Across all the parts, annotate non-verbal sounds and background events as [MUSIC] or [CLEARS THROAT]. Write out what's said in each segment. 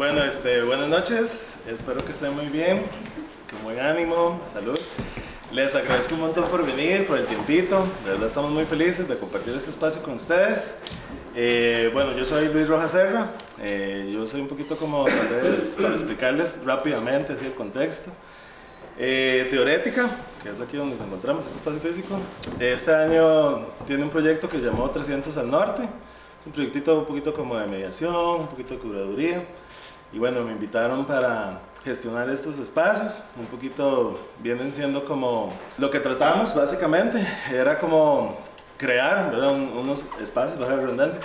Bueno, este, buenas noches, espero que estén muy bien, con buen ánimo, salud. Les agradezco un montón por venir, por el tiempito, de verdad estamos muy felices de compartir este espacio con ustedes. Eh, bueno, yo soy Luis Rojas Serra, eh, yo soy un poquito como, tal vez, para explicarles rápidamente así el contexto. Eh, teorética, que es aquí donde nos encontramos, este espacio físico. Este año tiene un proyecto que llamó 300 al Norte, es un proyectito un poquito como de mediación, un poquito de curaduría. Y bueno, me invitaron para gestionar estos espacios. Un poquito vienen siendo como lo que tratamos básicamente. Era como crear unos espacios, bajo la redundancia,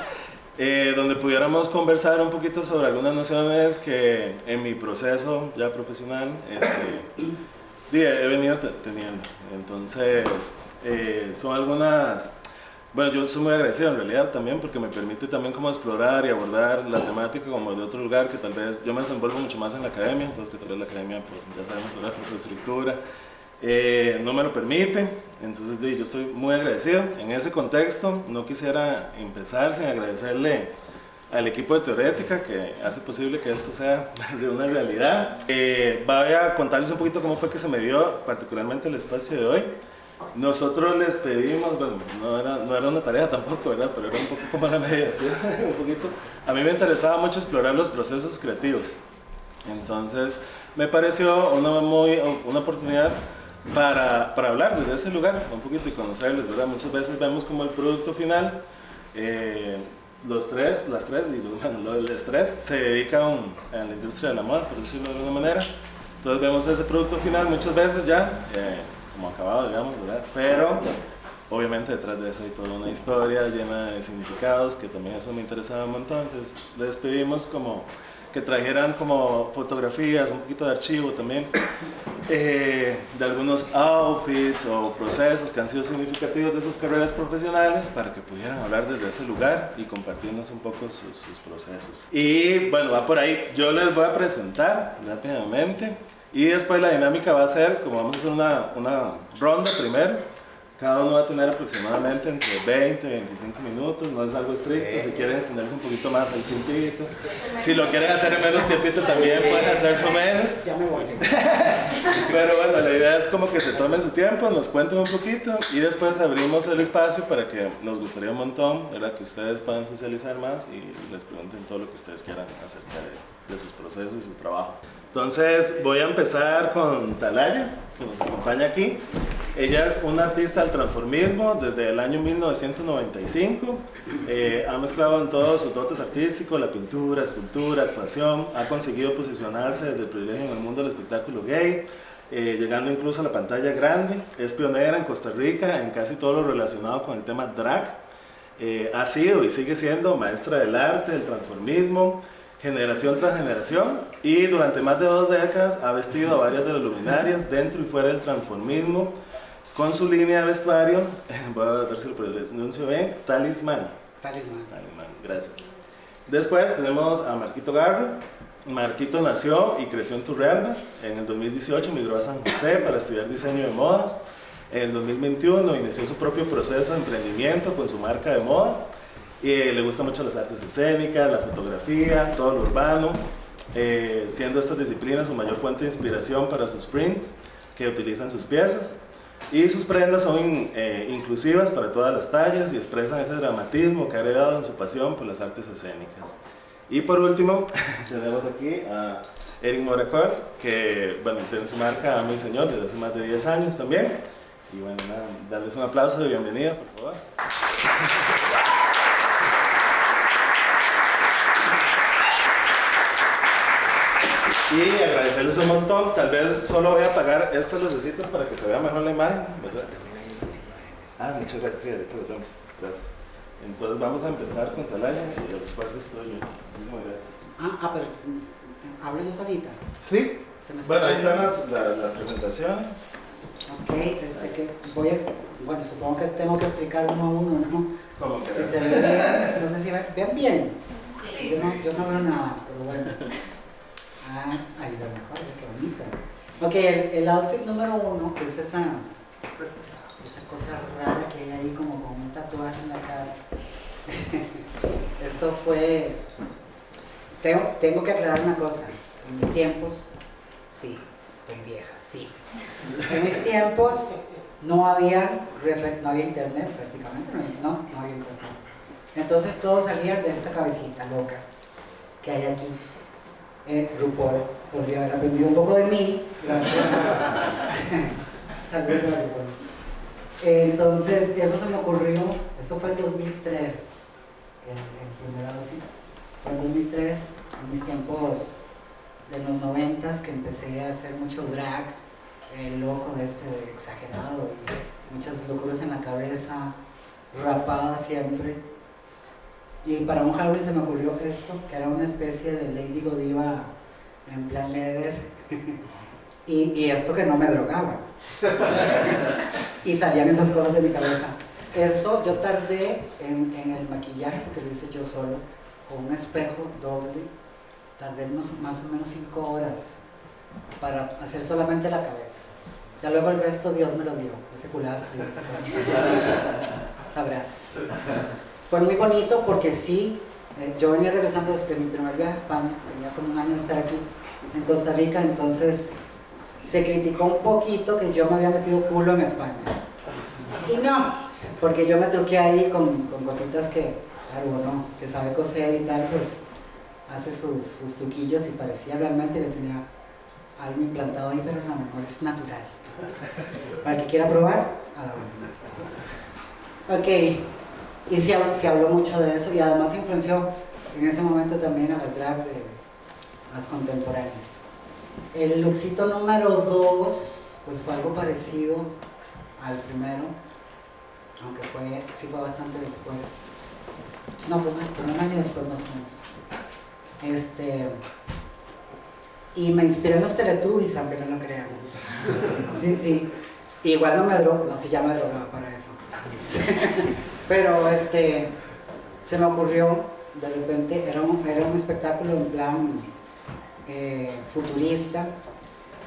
eh, donde pudiéramos conversar un poquito sobre algunas nociones que en mi proceso ya profesional este, [CLEARS THROAT] he venido teniendo. Entonces, eh, son algunas bueno, yo soy muy agradecido en realidad también porque me permite también como explorar y abordar la temática como de otro lugar que tal vez yo me desenvuelvo mucho más en la academia, entonces que tal vez la academia, pues, ya sabemos, ¿verdad? por su estructura, eh, no me lo permite, entonces yo estoy muy agradecido. En ese contexto no quisiera empezar sin agradecerle al equipo de Teorética que hace posible que esto sea [LAUGHS] una realidad. Eh, voy a contarles un poquito cómo fue que se me dio particularmente el espacio de hoy. Nosotros les pedimos, bueno, no era, no era una tarea tampoco, ¿verdad? Pero era un poco como la mediación, un poquito. A mí me interesaba mucho explorar los procesos creativos. Entonces, me pareció una, muy, una oportunidad para, para hablar desde ese lugar, un poquito y conocerles, ¿verdad? Muchas veces vemos como el producto final, eh, los tres, las tres y bueno, los tres se dedican a la industria de la moda, por decirlo de alguna manera. Entonces vemos ese producto final muchas veces ya. Eh, como acabado, digamos, ¿verdad? Pero obviamente detrás de eso hay toda una historia llena de significados que también eso me interesaba un montón. Entonces les pedimos como que trajeran como fotografías, un poquito de archivo también, [COUGHS] eh, de algunos outfits o procesos que han sido significativos de sus carreras profesionales para que pudieran hablar desde ese lugar y compartirnos un poco sus, sus procesos. Y bueno, va por ahí. Yo les voy a presentar rápidamente y después la dinámica va a ser, como vamos a hacer una, una ronda primero, cada uno va a tener aproximadamente entre 20 y 25 minutos, no es algo estricto, si quieren extenderse un poquito más el tiempito. Si lo quieren hacer en menos tiempito también pueden hacerlo menos. Ya me voy. [LAUGHS] Pero bueno, la idea es como que se tomen su tiempo, nos cuenten un poquito y después abrimos el espacio para que nos gustaría un montón, ¿verdad? que ustedes puedan socializar más y les pregunten todo lo que ustedes quieran acerca de, de sus procesos y su trabajo. Entonces voy a empezar con Talaya, que nos acompaña aquí. Ella es una artista del transformismo desde el año 1995. Eh, ha mezclado en todos sus dotes artísticos, la pintura, escultura, actuación. Ha conseguido posicionarse desde el privilegio en el mundo del espectáculo gay, eh, llegando incluso a la pantalla grande. Es pionera en Costa Rica en casi todo lo relacionado con el tema drag. Eh, ha sido y sigue siendo maestra del arte, del transformismo, generación tras generación y durante más de dos décadas ha vestido a varias de las luminarias dentro y fuera del transformismo con su línea de vestuario, [LAUGHS] voy a ver si lo pronuncio bien, Talisman. Talisman. Talisman, gracias. Después tenemos a Marquito Garro. Marquito nació y creció en Turrialba. En el 2018 migró a San José para estudiar diseño de modas. En el 2021 inició su propio proceso de emprendimiento con su marca de moda y le gusta mucho las artes escénicas, la fotografía, todo lo urbano, eh, siendo estas disciplinas su mayor fuente de inspiración para sus prints que utilizan sus piezas. Y sus prendas son eh, inclusivas para todas las tallas y expresan ese dramatismo que ha heredado en su pasión por las artes escénicas. Y por último, [LAUGHS] tenemos aquí a Eric Moracor, que bueno, tiene su marca mi señor desde hace más de 10 años también. Y bueno, nada, darles un aplauso de bienvenida, por favor. Y agradecerles un montón. Tal vez solo voy a apagar estas lucecitas para que se vea mejor la imagen, ¿verdad? Ah, muchas gracias. Sí, ahorita vemos. Gracias. Entonces vamos a empezar con Talaya y el espacio es tuyo. Muchísimas gracias. Ah, ah pero mm, háblenos ahorita. Sí. ¿Se me Bueno, ahí está bien? la, la, la presentación. Ok, este que voy a, bueno, supongo que tengo que explicar uno a uno, ¿no? Como que Si se ve bien, entonces si ven, ven bien. Yo no, yo no veo nada, pero bueno. Ah, ahí va mejor, qué bonito. Ok, el, el outfit número uno, que es esa, esa cosa rara que hay ahí como con un tatuaje en la cara. [LAUGHS] Esto fue tengo, tengo que aclarar una cosa. En mis tiempos, sí, estoy vieja, sí. En mis tiempos no había, no había internet prácticamente, no, no había internet. Entonces todo salía de esta cabecita loca que hay aquí. Eh, RuPaul podría haber aprendido un poco de mí. Saludos a RuPaul. Entonces, eso se me ocurrió, eso fue en 2003, el, el primer Fue en 2003, en mis tiempos de los noventas que empecé a hacer mucho drag, loco de este exagerado, y muchas locuras en la cabeza, rapada siempre. Y para un Halloween se me ocurrió esto, que era una especie de Lady Godiva en plan leather. [LAUGHS] y, y esto que no me drogaba. [LAUGHS] y salían esas cosas de mi cabeza. Eso yo tardé en, en, el maquillaje, porque lo hice yo solo, con un espejo doble. Tardé unos, más o menos cinco horas para hacer solamente la cabeza. Ya luego el resto Dios me lo dio, ese culazo. [LAUGHS] Sabrás. Fue muy bonito porque sí, eh, yo venía regresando desde mi primer viaje a España, tenía como un año de estar aquí en Costa Rica, entonces se criticó un poquito que yo me había metido culo en España. Y no, porque yo me truqué ahí con, con cositas que, claro, no, que sabe coser y tal, pues hace sus, sus truquillos y parecía realmente que tenía algo implantado ahí, pero no, no, es natural. Para el que quiera probar, a la hora. Ok, y se, habló mucho de eso y además influenció en ese momento también a las drags de las contemporáneas. El luxito número 2, pues fue algo parecido al primero, aunque fue, sí fue bastante después. No, fue, un año después más o menos. Este, y me inspiré en los Teletubbies, aunque no lo crean. Sí, sí. Igual no me drogo, no, si ya me drogaba para eso. Pero este, se me ocurrió, de repente, era un, era un espectáculo en plan eh, futurista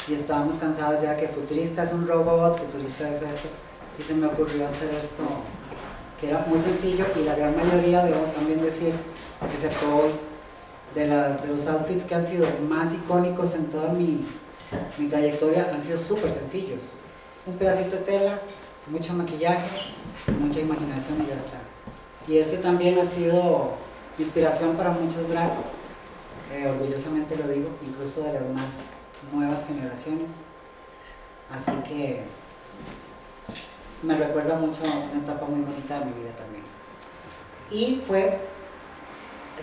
y estábamos cansados ya que futurista es un robot, futurista es esto y se me ocurrió hacer esto que era muy sencillo y la gran mayoría, debo también decir, excepto hoy, de, las, de los outfits que han sido más icónicos en toda mi, mi trayectoria han sido súper sencillos. Un pedacito de tela, mucho maquillaje, mucha imaginación y ya está. Y este también ha sido inspiración para muchos drags eh, orgullosamente lo digo, incluso de las más nuevas generaciones. Así que me recuerda mucho una etapa muy bonita de mi vida también. Y fue,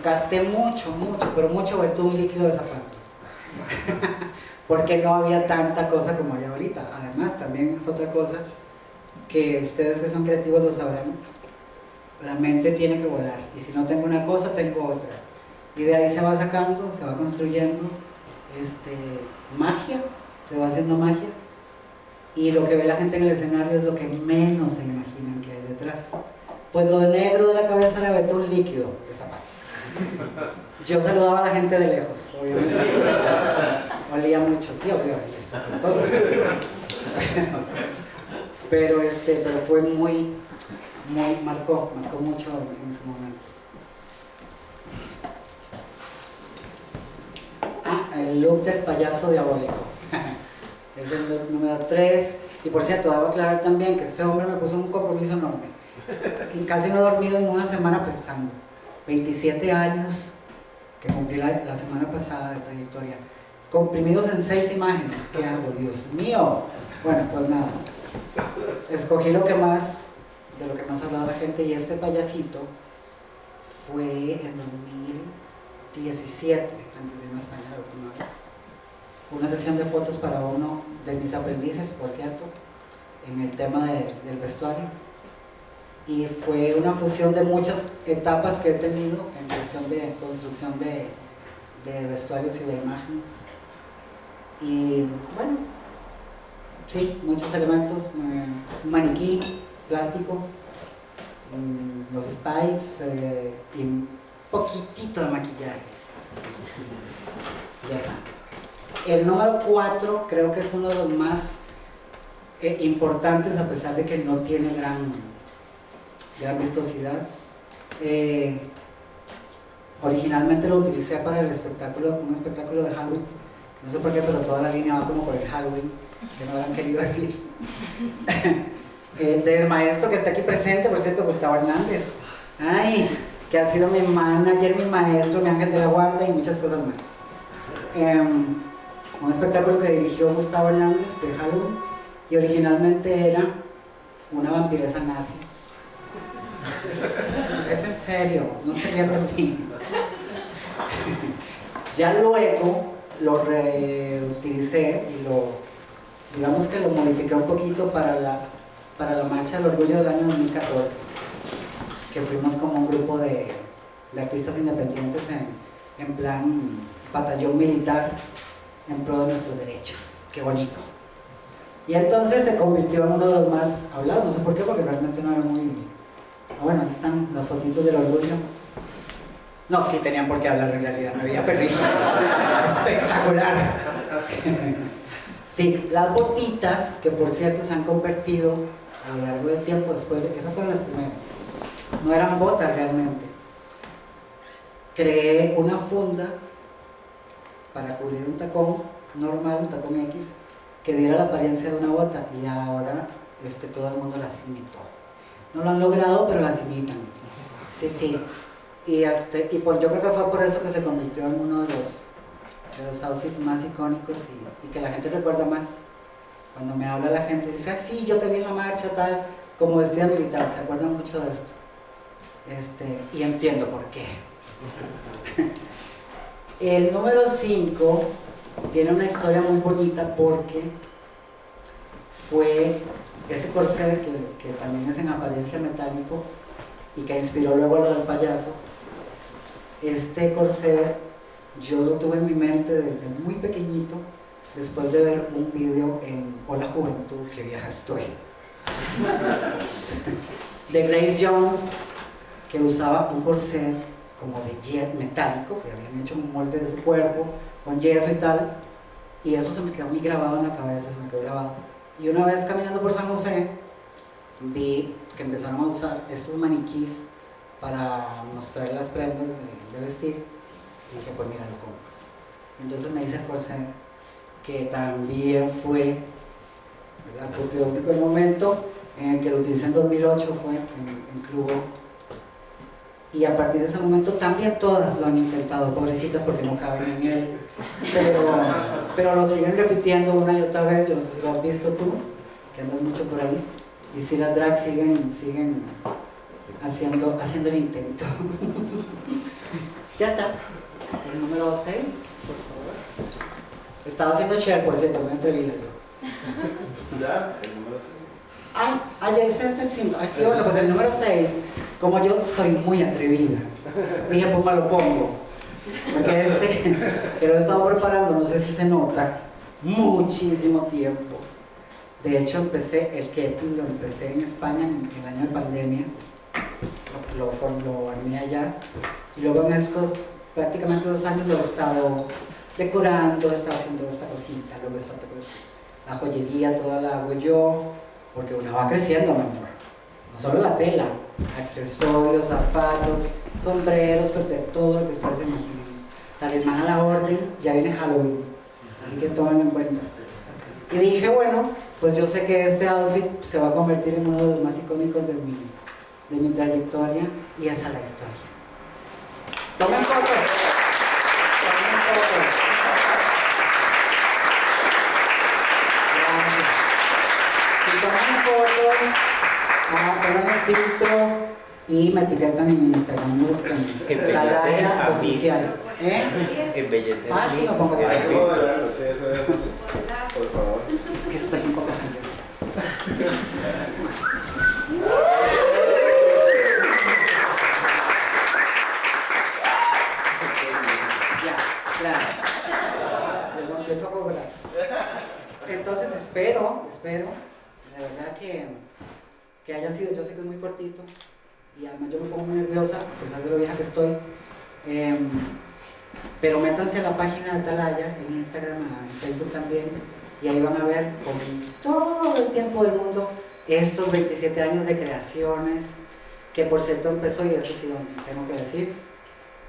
gasté mucho, mucho, pero mucho betún líquido de zapatos. [LAUGHS] Porque no había tanta cosa como hay ahorita. Además, también es otra cosa que ustedes que son creativos lo sabrán. La mente tiene que volar. Y si no tengo una cosa, tengo otra y de ahí se va sacando, se va construyendo este, magia, se va haciendo magia y lo que ve la gente en el escenario es lo que menos se imaginan que hay detrás. Pues lo de negro de la cabeza era betún líquido de zapatos. Yo saludaba a la gente de lejos, obviamente. [LAUGHS] Olía mucho, sí, obviamente. [LAUGHS] pero este, pero fue muy, muy, marcó, marcó mucho en su momento. el look del payaso diabólico. [LAUGHS] es el número 3. Y por cierto, debo aclarar también que este hombre me puso un compromiso enorme. Y casi no he dormido en una semana pensando. 27 años que cumplí la, semana pasada de trayectoria. Comprimidos en 6 imágenes. ¿Qué hago? Dios mío. Bueno, pues nada. Escogí lo que más, de lo que más hablaba la gente y este payasito fue en 2017, antes de irme a España la última vez. Una sesión de fotos para uno de mis aprendices, por cierto, en el tema del vestuario. Y fue una fusión de muchas etapas que he tenido en cuestión de construcción de, de vestuarios y de imagen. Y bueno, sí, muchos elementos, eh, un maniquí, plástico, mm, los spikes eh, y poquitito de maquillaje. Ya está. El número 4 creo que es uno de los más eh, importantes a pesar de que no tiene gran, gran vistosidad. Eh, Originalmente lo utilicé para el espectáculo, un espectáculo de Halloween. No sé por qué, pero toda la línea va como por el Halloween, que no habrán querido decir. [LAUGHS] del maestro que está aquí presente, por cierto, Gustavo Hernández. Ay, que ha sido mi manager, mi maestro, mi ángel de la guarda y muchas cosas más. Em, un espectáculo que dirigió Gustavo Hernández de Halloween y originalmente era una vampiresa nazi. Es en serio, no se rían de mí. [LAUGHS] Ya luego lo reutilicé y lo, digamos que lo modifiqué un poquito para la, para la marcha del orgullo del año 2014, que fuimos como un grupo de, artistas independientes en, en plan batallón militar en pro de nuestros derechos. Qué bonito. Y entonces se convirtió en uno de los más hablados, no sé por qué, porque realmente no era muy... Ah, bueno, ahí están las fotitos del orgullo. No, sí tenían por qué hablar en realidad, me veía perrito. [LAUGHS] Espectacular. sí, las botitas, que por cierto se han convertido a lo largo del tiempo después, de, esas fueron las primeras. No eran botas realmente. Creé una funda para cubrir un tacón normal, un tacón X, que diera la apariencia de una bota y ahora este, todo el mundo las imitó. No lo han logrado, pero las imitan. Sí, sí. Y, este, y por, yo creo que fue por eso que se convirtió en uno de los, de los outfits más icónicos y, que la gente recuerda más. Cuando me habla la gente, dice, ah, sí, yo te vi en la marcha, tal, como vestida militar, se acuerdan mucho de esto. Este, y entiendo por qué. [LAUGHS] El número 5 tiene una historia muy bonita porque fue ese corset que, también es en apariencia metálico y que inspiró luego lo del payaso. Este corset yo lo tuve en mi mente desde muy pequeñito, después de ver un vídeo en Hola Juventud, que vieja estoy, de Grace Jones, que usaba un corset como de jet metálico, que habían hecho un molde de su cuerpo, con yeso y tal, y eso se me quedó muy grabado en la cabeza, se me quedó grabado. Y una vez caminando por San José, vi que empezaron a usar estos maniquís para mostrar las prendas de, vestir, y dije, pues mira, lo compro. Entonces me hice el corset, que también fue, ¿verdad? Porque el momento en el que lo utilicé en 2008 fue en, en Clubo y a partir de ese momento también todas lo han intentado, pobrecitas porque no caben en él, pero, pero lo siguen repitiendo una y otra vez, yo no sé si lo has visto tú, que andas mucho por ahí, y si las drags siguen, siguen haciendo, haciendo el intento. [LAUGHS] ya está, el número 6, por favor. Estaba haciendo share, por cierto, me entrevista yo. Ya, el número 6. Ay, ah, ya ese es el 5. sí, bueno, pues el número 6 como yo soy muy atrevida, dije, pues me lo pongo. Porque este, que lo he estado preparando, no sé si se nota, muchísimo tiempo. De hecho, empecé, el que lo empecé en España en el año de pandemia, lo, lo, armé allá, y luego en estos prácticamente dos años lo he estado decorando, he estado haciendo esta cosita, luego está la joyería toda la hago yo, porque una va creciendo, mi amor. No solo la tela, accesorios, zapatos, sombreros, de todo lo que ustedes imaginen. Talismán a la orden, ya viene Halloween, así que tómenlo en cuenta. Y dije, bueno, pues yo sé que este outfit se va a convertir en uno de los más icónicos de mi, de mi trayectoria y esa es la historia. Tomen fotos. Tomen fotos. Si toman fotos, Ah, pongan un filtro y me etiquetan en Instagram, buscan. Embellecer oficial. ¿Eh? Embellecer. Ah, sí, me pongo eso es. Por favor. Es que estoy un poco Ya, claro. Lo empiezo a cobrar. Entonces espero, espero, de verdad que haya sido, yo sé que es muy cortito, y además yo me pongo muy nerviosa, a pesar de lo vieja que estoy. Em, pero métanse a la página de Talaya, en Instagram, en Facebook también, y ahí van a ver con todo el tiempo del mundo estos 27 años de creaciones, que por cierto empezó, y eso sí lo tengo que decir,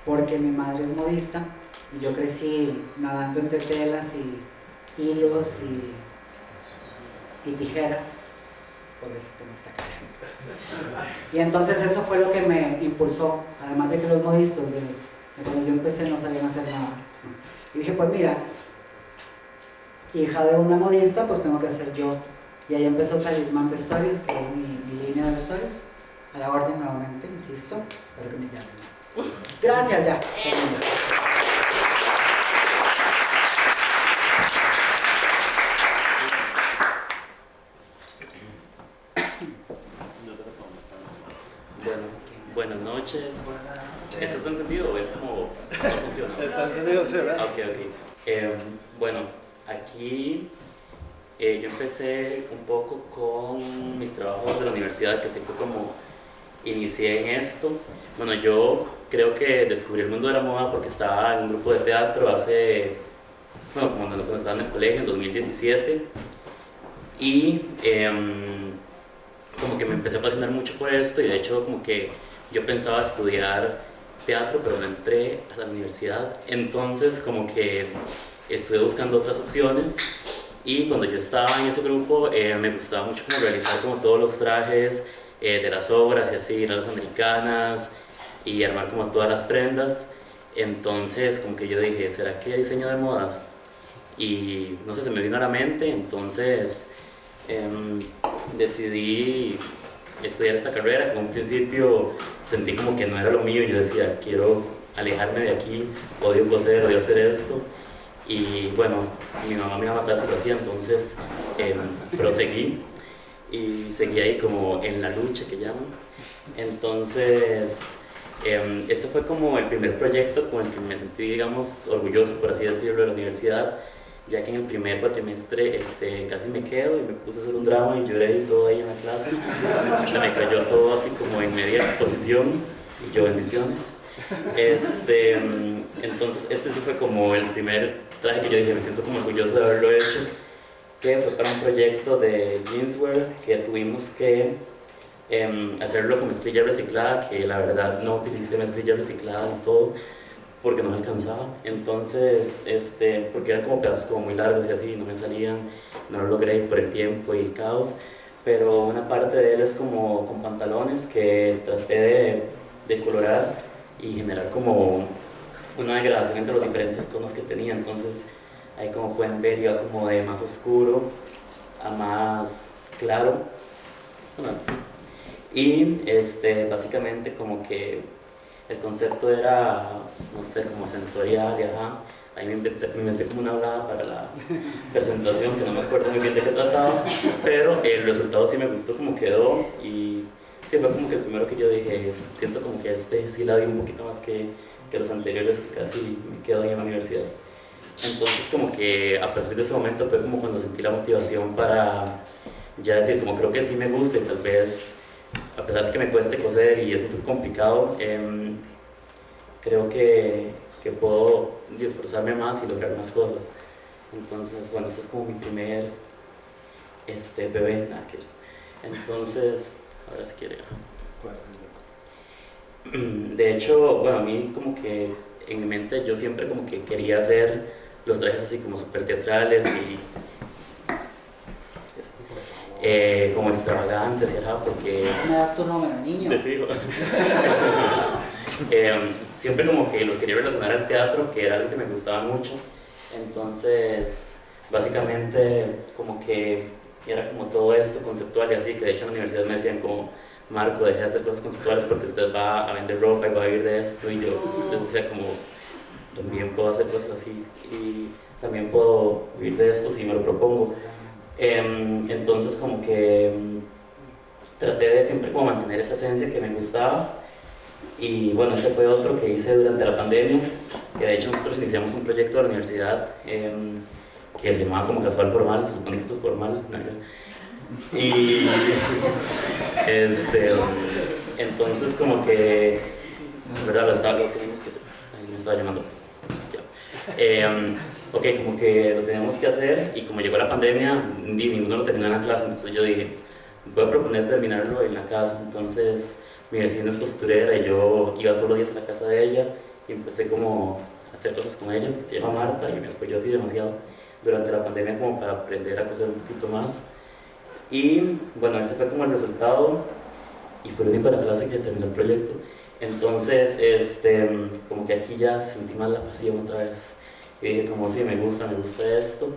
porque mi madre es modista y yo crecí nadando entre telas y hilos y, y tijeras. Por eso tengo esta cara. Y entonces eso fue lo que me impulsó, además de que los modistas, de, cuando yo empecé no sabían hacer nada. Y dije, pues mira, hija de una modista, pues tengo que ser yo. Y ahí empezó Talismán Vestuarios, que es mi, mi línea de vestuarios. A la orden nuevamente, insisto, espero que me llamen. Gracias ya. Bueno, buenas noches. ¿Esto está encendido o es como no funciona? [LAUGHS] Está encendido, sí, ¿verdad? Ok, ok. Em, bueno, aquí eh, yo empecé un poco con mis trabajos de la universidad, que así fue como inicié en esto. Bueno, yo creo que descubrí el mundo de la moda porque estaba en un grupo de teatro hace, bueno, cuando estaba en el colegio, en 2017. Y em, como que me empecé a apasionar mucho por esto y de hecho como que yo pensaba estudiar teatro, pero no entré a la universidad. Entonces como que estuve buscando otras opciones y cuando yo estaba en ese grupo eh, me gustaba mucho como realizar como todos los trajes eh, de las obras y así, ir a las americanas y armar como todas las prendas. Entonces como que yo dije, ¿será que diseño de modas? Y no sé, se me vino a la mente, entonces em, decidí estudiar esta carrera. Con un principio sentí como que no era lo mío yo decía, quiero alejarme de aquí, odio coser, odio hacer esto. Y bueno, mi mamá me iba a matar si lo hacía, entonces em, proseguí y seguí ahí como en la lucha que llaman. Entonces, em, este fue como el primer proyecto con el que me sentí, digamos, orgulloso, por así decirlo, de la universidad, ya que en el primer cuatrimestre este, casi me quedo y me puse a hacer un drama y lloré y todo ahí en la clase. Se me cayó todo así como en media exposición y yo bendiciones. Este, em, entonces, este sí fue como el primer traje que yo dije, me siento como orgulloso de haberlo hecho que fue para un proyecto de jeanswear que tuvimos que em, hacerlo con mezclilla reciclada, que la verdad no utilicé mezclilla reciclada en todo porque no me alcanzaba. Entonces, este, porque eran como pedazos como muy largos y así, no me salían, no lo logré por el tiempo y el caos. Pero una parte de él es como con pantalones que traté de, de colorar y generar como una degradación entre los diferentes tonos que tenía. Entonces, Ahí como pueden ver iba como de más oscuro a más claro. Y este, básicamente como que el concepto era, no sé, como sensorial y ajá. Ahí me inventé, me inventé como una hablada para la [LAUGHS] presentación, que no me acuerdo muy bien de qué trataba, pero el resultado sí me gustó como quedó y sí fue como que el primero que yo dije, siento como que este sí la di un poquito más que, que los anteriores que casi me quedo ahí en la universidad. Entonces como que a partir de ese momento fue como cuando sentí la motivación para ya decir como creo que sí me gusta y tal vez a pesar de que me cueste coser y es complicado, eh, creo que, que, puedo esforzarme más y lograr más cosas. Entonces, bueno, este es como mi primer este, bebé. Entonces, ahora si quiere. [CLEARS THROAT] De hecho, bueno, a mí como que en mi mente yo siempre como que quería hacer los trajes así como súper teatrales y eh, como extravagantes y ajá, porque... ¿Me das tu número, niño? [LAUGHS] eh, siempre como que los quería relacionar al teatro, que era algo que me gustaba mucho. Entonces, básicamente como que era como todo esto conceptual y así, que de hecho en la universidad me decían como, Marco, deje de hacer cosas conceptuales porque usted va a vender ropa y va a vivir de esto y yo les decía como, también puedo hacer cosas así y también puedo vivir de esto si me lo propongo. Em, entonces como que em, traté de siempre como mantener esa esencia que me gustaba y bueno, este fue otro que hice durante la pandemia, que de hecho nosotros iniciamos un proyecto de la universidad em, que se llamaba como casual formal, se supone que esto es formal, y [LAUGHS] este, entonces como que, ¿verdad? Lo, estaba, lo que hacer, me estaba llamando. Ok, como que lo teníamos que hacer y como llegó la pandemia, ninguno lo terminó en la clase, entonces yo dije, voy a proponer terminarlo en la casa. Entonces mi vecina es costurera y yo iba todos los días a la casa de ella y empecé como a hacer cosas con ella, que se llama Marta, y me apoyó así demasiado durante la pandemia como para aprender a coser un poquito más. Y bueno, este fue como el resultado y fue el único de la clase que terminó el proyecto. Entonces, este, como que aquí ya sentí más la pasión otra vez. Y dije como, sí, me gusta, me gusta esto.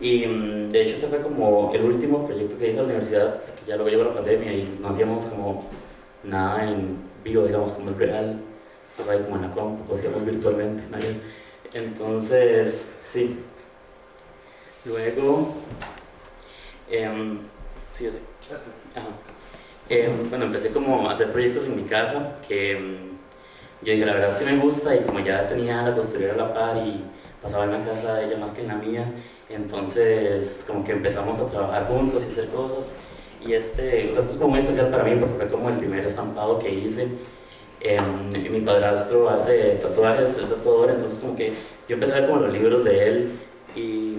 Y mm, de hecho este fue como el último proyecto que hice a la universidad, que ya luego llegó la pandemia y no hacíamos como nada en vivo, digamos, como en real, solo ahí como en la compu, hacíamos virtualmente. ¿no? Entonces, sí. Luego, em, sí. Ajá. Em, bueno, empecé como a hacer proyectos en mi casa que em, yo dije, la verdad sí me gusta y como ya tenía la costurera a la par y pasaba en la casa de ella más que en la mía, entonces como que empezamos a trabajar juntos y hacer cosas. Y este, o sea, esto es como muy especial para mí porque fue como el primer estampado que hice. Em, mi padrastro hace tatuajes, es tatuador, entonces como que yo empecé a ver como los libros de él y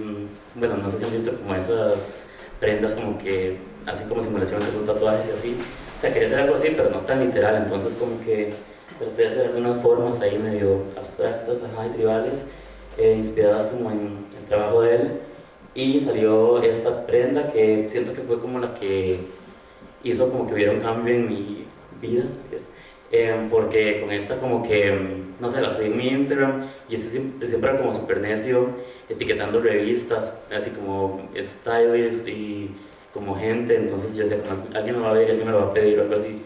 bueno, no sé si han visto como esas prendas como que hacen como simulaciones que son tatuajes y así. O sea, quería hacer algo así, pero no tan literal, entonces como que traté de hacer algunas formas ahí medio abstractas, ajá, y tribales, eh, inspiradas como en el trabajo de él. Y salió esta prenda que siento que fue como la que hizo como que hubiera un cambio en mi vida. Eh, porque con esta como que, no sé, la subí en mi Instagram y siempre, siempre era como súper necio, etiquetando revistas, así como stylist y como gente, entonces yo decía, como alguien me va a ver, alguien me lo va a pedir o algo así.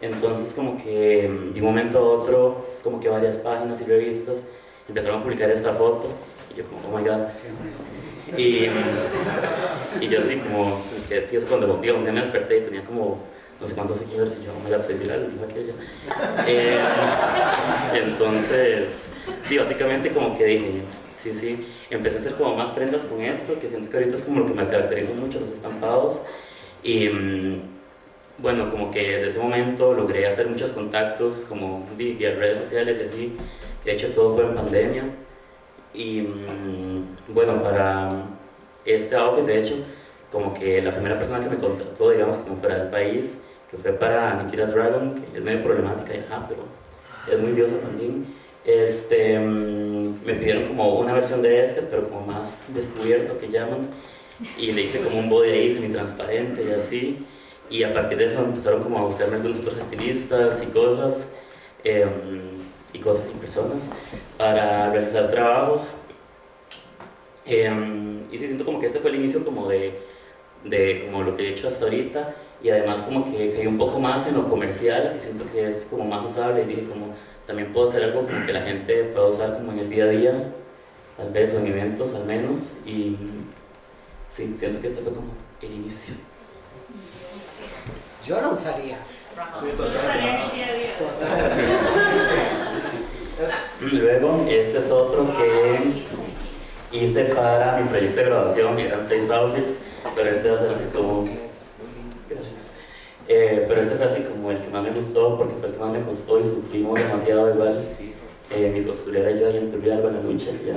Entonces como que de un momento a otro, como que varias páginas y revistas empezaron a publicar esta foto y yo como, oh my god. Y, y yo así como, que cuando ya me desperté y tenía como no sé cuántos seguidores y yo, oh my god, soy viral, dijo aquella. Eh, entonces, sí, básicamente como que dije, sí, sí, empecé a hacer como más prendas con esto, que siento que ahorita es como lo que me caracteriza mucho, los estampados. Y mm, bueno, como que desde ese momento logré hacer muchos contactos, como vía redes sociales y así, de hecho todo fue en pandemia. Y mm, bueno, para este outfit, de hecho, como que la primera persona que me contrató, digamos, como fuera del país, que fue para Nikita Dragon, que es medio problemática, y, ajá, pero es muy diosa también. Este, mm, me pidieron como una versión de este, pero como más descubierto que llaman, y le hice como un body ahí semi-transparente y así, y a partir de eso empezaron como a buscarme algunos otros estilistas y cosas, em, y cosas y personas, para realizar trabajos. Em, y sí, siento como que este fue el inicio como de, de como lo que he hecho hasta ahorita, y además como que caí un poco más en lo comercial, que siento que es como más usable, y dije como también puedo hacer algo como que la gente pueda usar como en el día a día, tal vez, o en eventos al menos, y sí, siento que este fue como el inicio. Yo lo usaría. Luego, este es otro que hice para mi proyecto de graduación, eran seis outfits, pero este va a ser así como eh, pero este fue así como el que más me gustó porque fue el que más me costó y sufrimos demasiado igual. Mi costurera y yo ahí en Turrialba en lucha, ya,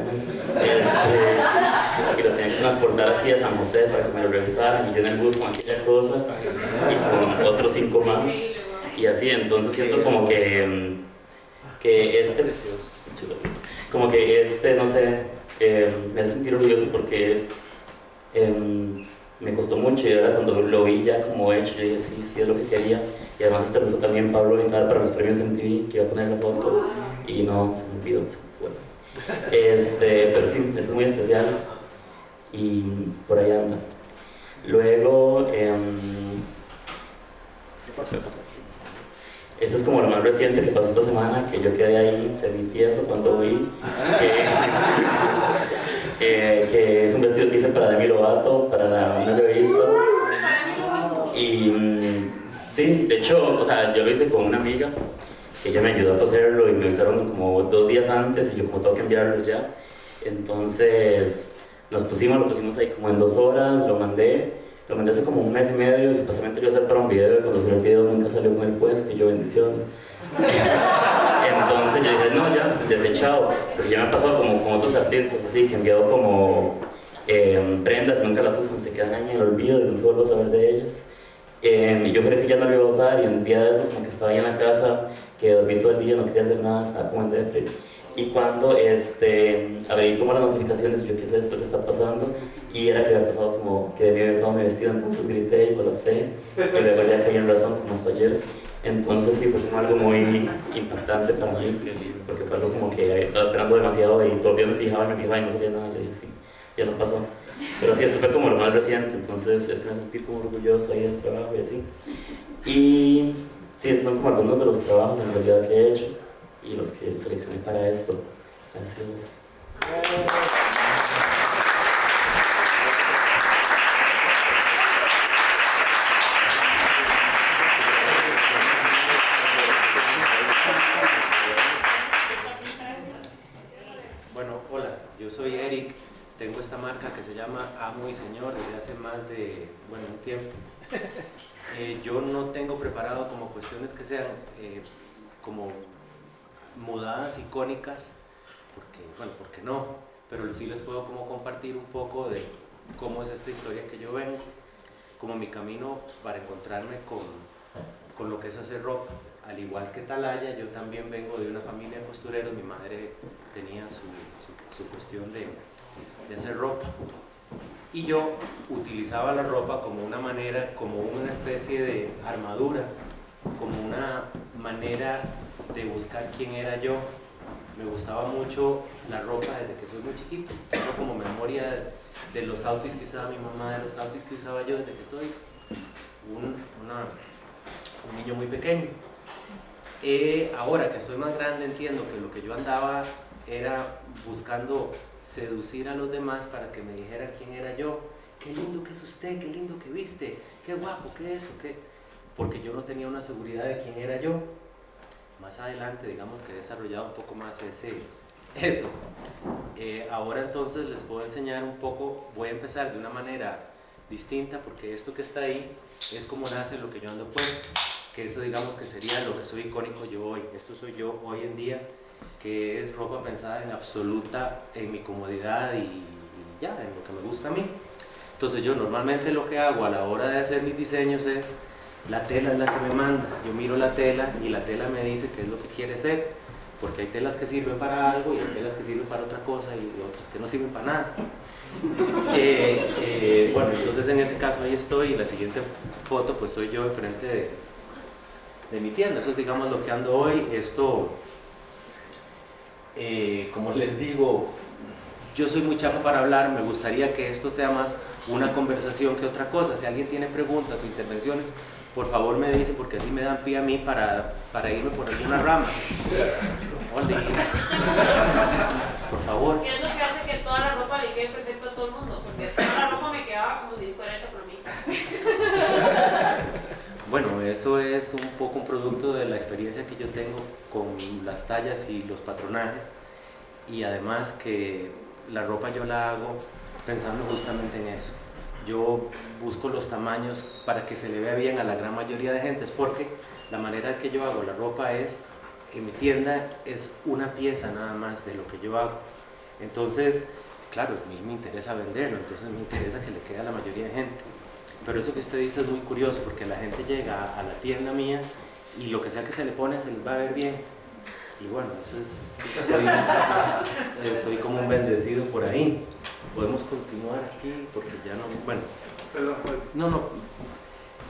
este, y lo tenía que transportar así a San José para que me lo revisaran y yo en el bus con aquella cosa y con otros cinco más y así, entonces siento como que, que este, como que este, no sé, eh, me hace sentir orgulloso porque eh, me costó mucho y ahora cuando lo vi ya como hecho, yo dije, sí, sí es lo que quería. Y además este también Pablo Vital para los premios en TV, que iba a poner la foto y no, se me olvidó, se fue. Este, pero sí, es muy especial y por ahí anda. Luego, eh, este es como lo más reciente que pasó esta semana, que yo quedé ahí tieso cuando vi que, eh, que es un vestido que hice para Demi Lovato, para una revista. Y mm, sí, de hecho, o sea, yo lo hice con una amiga que ella me ayudó a coserlo y me avisaron como dos días antes y yo como tengo que enviarlo ya. Entonces nos pusimos, lo pusimos ahí como en dos horas, lo mandé lo mandé hace como un mes y medio y supuestamente lo iba hacer para un video cuando subí el video nunca salió con el puesto y yo bendiciones. [LAUGHS] Entonces yo dije, no, ya, desechado. Porque ya me ha pasado como con otros artistas así, que he enviado como eh, prendas, nunca las usan, se quedan ahí en el olvido y nunca vuelvo a saber de ellas. Eh, y yo creo que ya no lo iba a usar y un día de esos como que estaba ahí en la casa que dormí todo el día, no quería hacer nada, estaba como en depre. Y cuando este, abrí como las notificaciones, yo qué es esto que está pasando, y era que había pasado como que debía haber estado mi vestido, entonces grité y colapsé, y luego ya caí en razón como hasta ayer. Entonces sí, fue como algo muy impactante para mí, porque fue algo como que estaba esperando demasiado y todavía me fijaba y me fijaba y no salía nada, yo dije sí, ya no pasó. Pero sí, esto fue como lo más reciente, entonces este me hace sentir como orgulloso ahí del trabajo y así. Y sí, esos son como algunos de los trabajos en realidad que he hecho y los que seleccioné para esto. Gracias. Bueno, hola, yo soy Eric, tengo esta marca que se llama Amo y Señor desde hace más de, bueno, un tiempo. Eh, yo no tengo preparado como cuestiones que sean eh, como mudadas icónicas, porque, bueno, porque no, pero sí les puedo como compartir un poco de cómo es esta historia que yo vengo, como mi camino para encontrarme con, con lo que es hacer ropa. Al igual que Talaya, yo también vengo de una familia de costureros, mi madre tenía su, su, su cuestión de, de hacer ropa y yo utilizaba la ropa como una manera, como una especie de armadura, como una manera de buscar quién era yo. Me gustaba mucho la ropa desde que soy muy chiquito. Tengo como memoria de, los outfits que usaba mi mamá, de los outfits que usaba yo desde que soy un, un niño muy pequeño. Eh, ahora que soy más grande entiendo que lo que yo andaba era buscando seducir a los demás para que me dijeran quién era yo. Qué lindo que es usted, qué lindo que viste, qué guapo, qué esto, qué... Porque yo no tenía una seguridad de quién era yo. Más adelante, digamos que he desarrollado un poco más ese, eso. Eh, ahora entonces les puedo enseñar un poco, voy a empezar de una manera distinta porque esto que está ahí es como nace lo que yo ando puesto. Que eso digamos que sería lo que soy icónico yo hoy. Esto soy yo hoy en día que es ropa pensada en absoluta, en mi comodidad y, ya, en lo que me gusta a mí. Entonces yo normalmente lo que hago a la hora de hacer mis diseños es, la tela es la que me manda, yo miro la tela y la tela me dice qué es lo que quiere hacer, porque hay telas que sirven para algo y hay telas que sirven para otra cosa y otras que no sirven para nada. [LAUGHS] Eh, eh, bueno, entonces en ese caso ahí estoy y la siguiente foto pues soy yo enfrente de, de mi tienda, eso es digamos lo que ando hoy, esto eh, como les digo, yo soy muy chapo para hablar, me gustaría que esto sea más una conversación que otra cosa. Si alguien tiene preguntas o intervenciones, por favor me dice, porque así me dan pie a mí para, para irme por alguna rama. Por favor. ¿Qué es lo que hace que toda la ropa le quede perfecta a todo el mundo? Porque toda la ropa me quedaba como si fuera hecha por mí. Bueno, eso es un poco un producto de la experiencia que yo tengo con las tallas y los patronajes y además que la ropa yo la hago pensando justamente en eso. Yo busco los tamaños para que se le vea bien a la gran mayoría de gente, es porque la manera que yo hago la ropa es, en mi tienda es una pieza nada más de lo que yo hago. Entonces, claro, a mí me interesa venderlo, entonces me interesa que le quede a la mayoría de gente. Pero eso que usted dice es muy curioso porque la gente llega a la tienda mía y lo que sea que se le pone se les va a ver bien. Y bueno, eso es, soy, eh, soy como un bendecido por ahí. Podemos continuar aquí porque ya no, bueno, pues, no, no,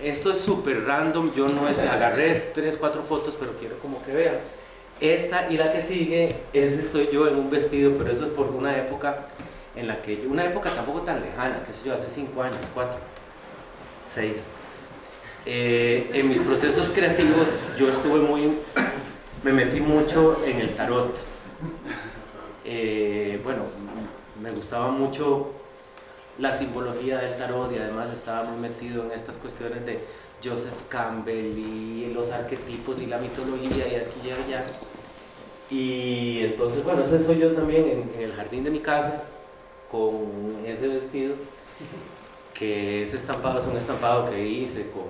esto es súper random, yo no es, agarré tres, cuatro fotos, pero quiero como que vean. Esta y la que sigue, ese soy yo en un vestido, pero eso es por una época en la que yo, una época tampoco tan lejana, qué sé yo, hace cinco años, cuatro. 6. Eh, en mis procesos creativos yo estuve muy, me metí mucho en el tarot. Eh, bueno, me gustaba mucho la simbología del tarot y además estaba muy metido en estas cuestiones de Joseph Campbell y los arquetipos y la mitología y aquí y allá. Y entonces, bueno, ese soy yo también en el jardín de mi casa con ese vestido que ese estampado es un estampado que hice con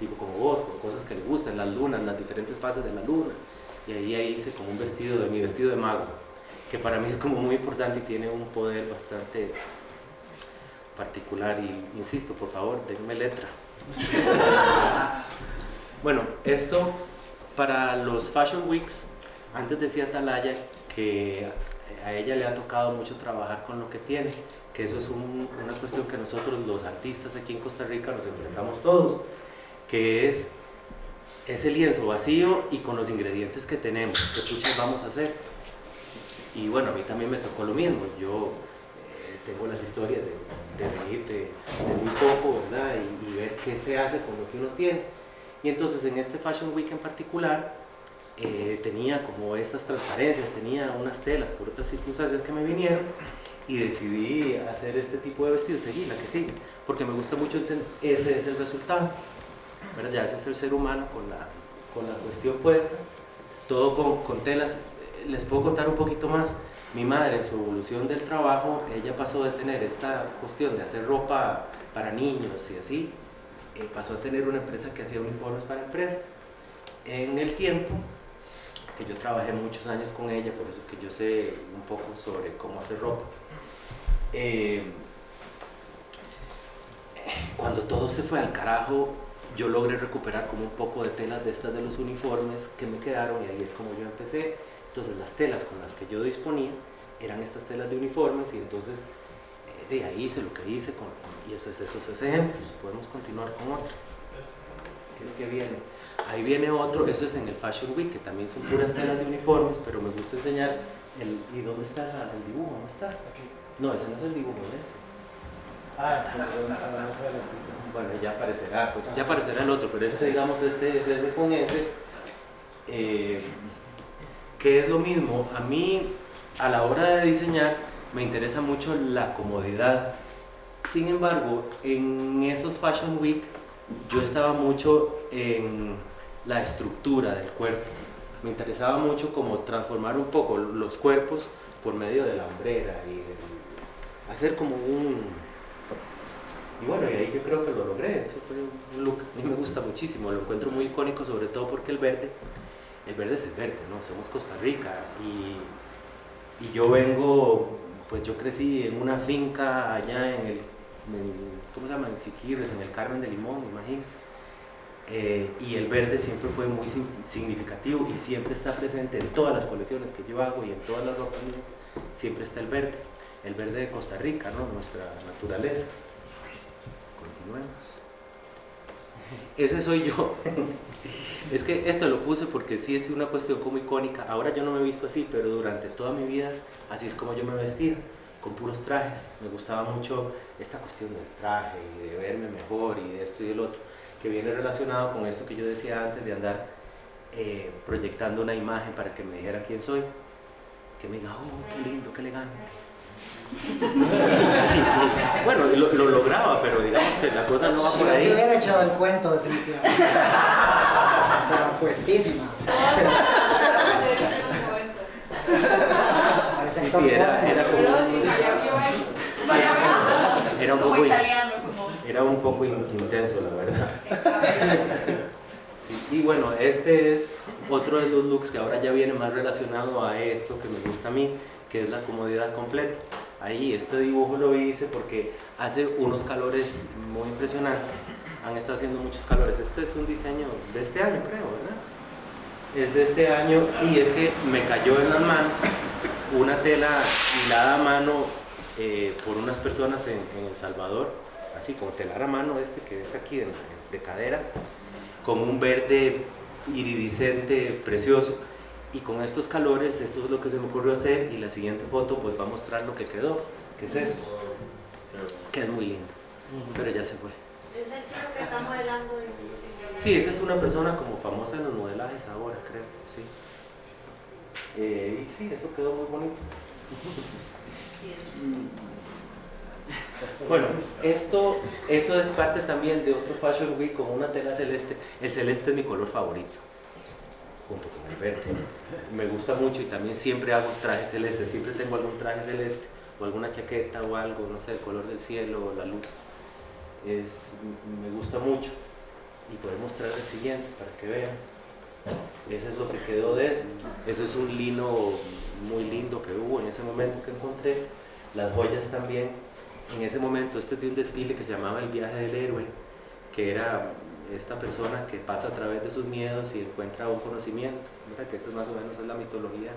tipo como vos, con cosas que le gustan, las lunas, las diferentes fases de la luna. Y ahí, hice como un vestido de mi vestido de mago, que para mí es como muy importante y tiene un poder bastante particular. Y insisto, por favor, denme letra. [LAUGHS] bueno, esto para los Fashion Weeks, antes decía Talaya que a ella le ha tocado mucho trabajar con lo que tiene, que eso es un- una cuestión que nosotros los artistas aquí en Costa Rica nos enfrentamos todos, que es ese lienzo vacío y con los ingredientes que tenemos, qué puchas vamos a hacer. Y bueno, a mí también me tocó lo mismo, yo eh, tengo las historias de, de venir de, de muy poco, ¿verdad? Y, y ver qué se hace con lo que uno tiene. Y entonces en este Fashion Week en particular, eh, tenía como estas transparencias, tenía unas telas por otras circunstancias que me vinieron y decidí hacer este tipo de vestido, seguí la que sigue, porque me gusta mucho entender, ese es el resultado, ¿verdad? Ya ese es el ser humano con la, con la cuestión puesta, todo con, con telas, les puedo contar un poquito más, mi madre en su evolución del trabajo, ella pasó de tener esta cuestión de hacer ropa para niños y así, eh, pasó a tener una empresa que hacía uniformes para empresas. En el tiempo, que yo trabajé muchos años con ella, por eso es que yo sé un poco sobre cómo hacer ropa. Eh, cuando todo se fue al carajo, yo logré recuperar como un poco de telas de estas de los uniformes que me quedaron y ahí es como yo empecé. Entonces las telas con las que yo disponía eran estas telas de uniformes y entonces eh, de ahí hice lo que hice con, y eso es esos ejemplos. Podemos continuar con otro. ¿Qué es que viene? Ahí viene otro, eso es en el Fashion Week, que también son puras telas de uniformes, pero me gusta enseñar el, ¿y dónde está la- el dibujo? ¿Dónde está? No, ese no es el dibujo, ese. Ah, sé, no sé. Bueno, ya aparecerá, pues ya aparecerá el otro, pero este, digamos, este es ese con ese. eh, que es lo mismo, a mí a la hora de diseñar me interesa mucho la comodidad. Sin embargo, en esos Fashion Week yo estaba mucho en la estructura del cuerpo. Me interesaba mucho como transformar un poco los cuerpos por medio de la hombrera y de- hacer como un, y bueno, y ahí yo creo que lo logré. Eso fue un look. A mí me gusta muchísimo. Lo encuentro muy icónico, sobre todo porque el verde, el verde es el verde, ¿no? Somos Costa Rica. Y, y yo vengo, pues yo crecí en una finca allá en el, ¿cómo se llama? En Siquirres, en el Carmen de Limón, imagínense. Eh, y el verde siempre fue muy significativo y siempre está presente en todas las colecciones que yo hago y en todas las ropas. Siempre está el verde. El verde de Costa Rica, ¿no? Nuestra naturaleza. Continuemos. Ese soy yo. [LAUGHS] es que esto lo puse porque sí es una cuestión como icónica. Ahora yo no me he visto así, pero durante toda mi vida así es como yo me vestía, con puros trajes. Me gustaba mucho esta cuestión del traje y de verme mejor y de esto y del otro, que viene relacionado con esto que yo decía antes de andar eh, proyectando una imagen para que me dijera quién soy. Que me diga, oh, qué lindo, qué elegante. Bueno, lo, lo lograba, pero digamos que la cosa no va Si por ahí. hubiera echado el cuento, definitivamente. Pero puestísima. Parece Sí, sí, era, era como... Sí, era un poco, era un poco in- intenso, la verdad. Sí, Y bueno, este es otro de los looks que ahora ya viene más relacionado a esto que me gusta a mí, que es la comodidad completa. Ahí este dibujo lo hice porque hace unos calores muy impresionantes. Han estado haciendo muchos calores. Este es un diseño de este año, creo, ¿verdad? Es de este año y es que me cayó en las manos una tela hilada a mano eh, por unas personas en, El Salvador, así como telar a mano este que es aquí de, de cadera, con un verde iridiscente precioso. Y con estos calores, esto es lo que se me ocurrió hacer y la siguiente foto pues va a mostrar lo que quedó, que es eso, que es muy lindo, pero ya se fue. Es el chico que está modelando. de- Sí, esa es una persona como famosa en los modelajes ahora, creo, sí. Eh, y sí, eso quedó muy bonito. Bueno, esto, eso es parte también de otro Fashion Week con una tela celeste. El celeste es mi color favorito, junto con el verde. Me gusta mucho y también siempre hago trajes celestes. Siempre tengo algún traje celeste o alguna chaqueta o algo, no sé, el color del cielo o la luz. Es, me gusta mucho. Y podemos mostrar el siguiente para que vean. Ese es lo que quedó de esto. Eso es un lino muy lindo que hubo en ese momento que encontré. Las joyas también. En ese momento, este es de un desfile que se llamaba El Viaje del Héroe, que era esta persona que pasa a través de sus miedos y encuentra un conocimiento, ¿verdad? que esa más o menos es la mitología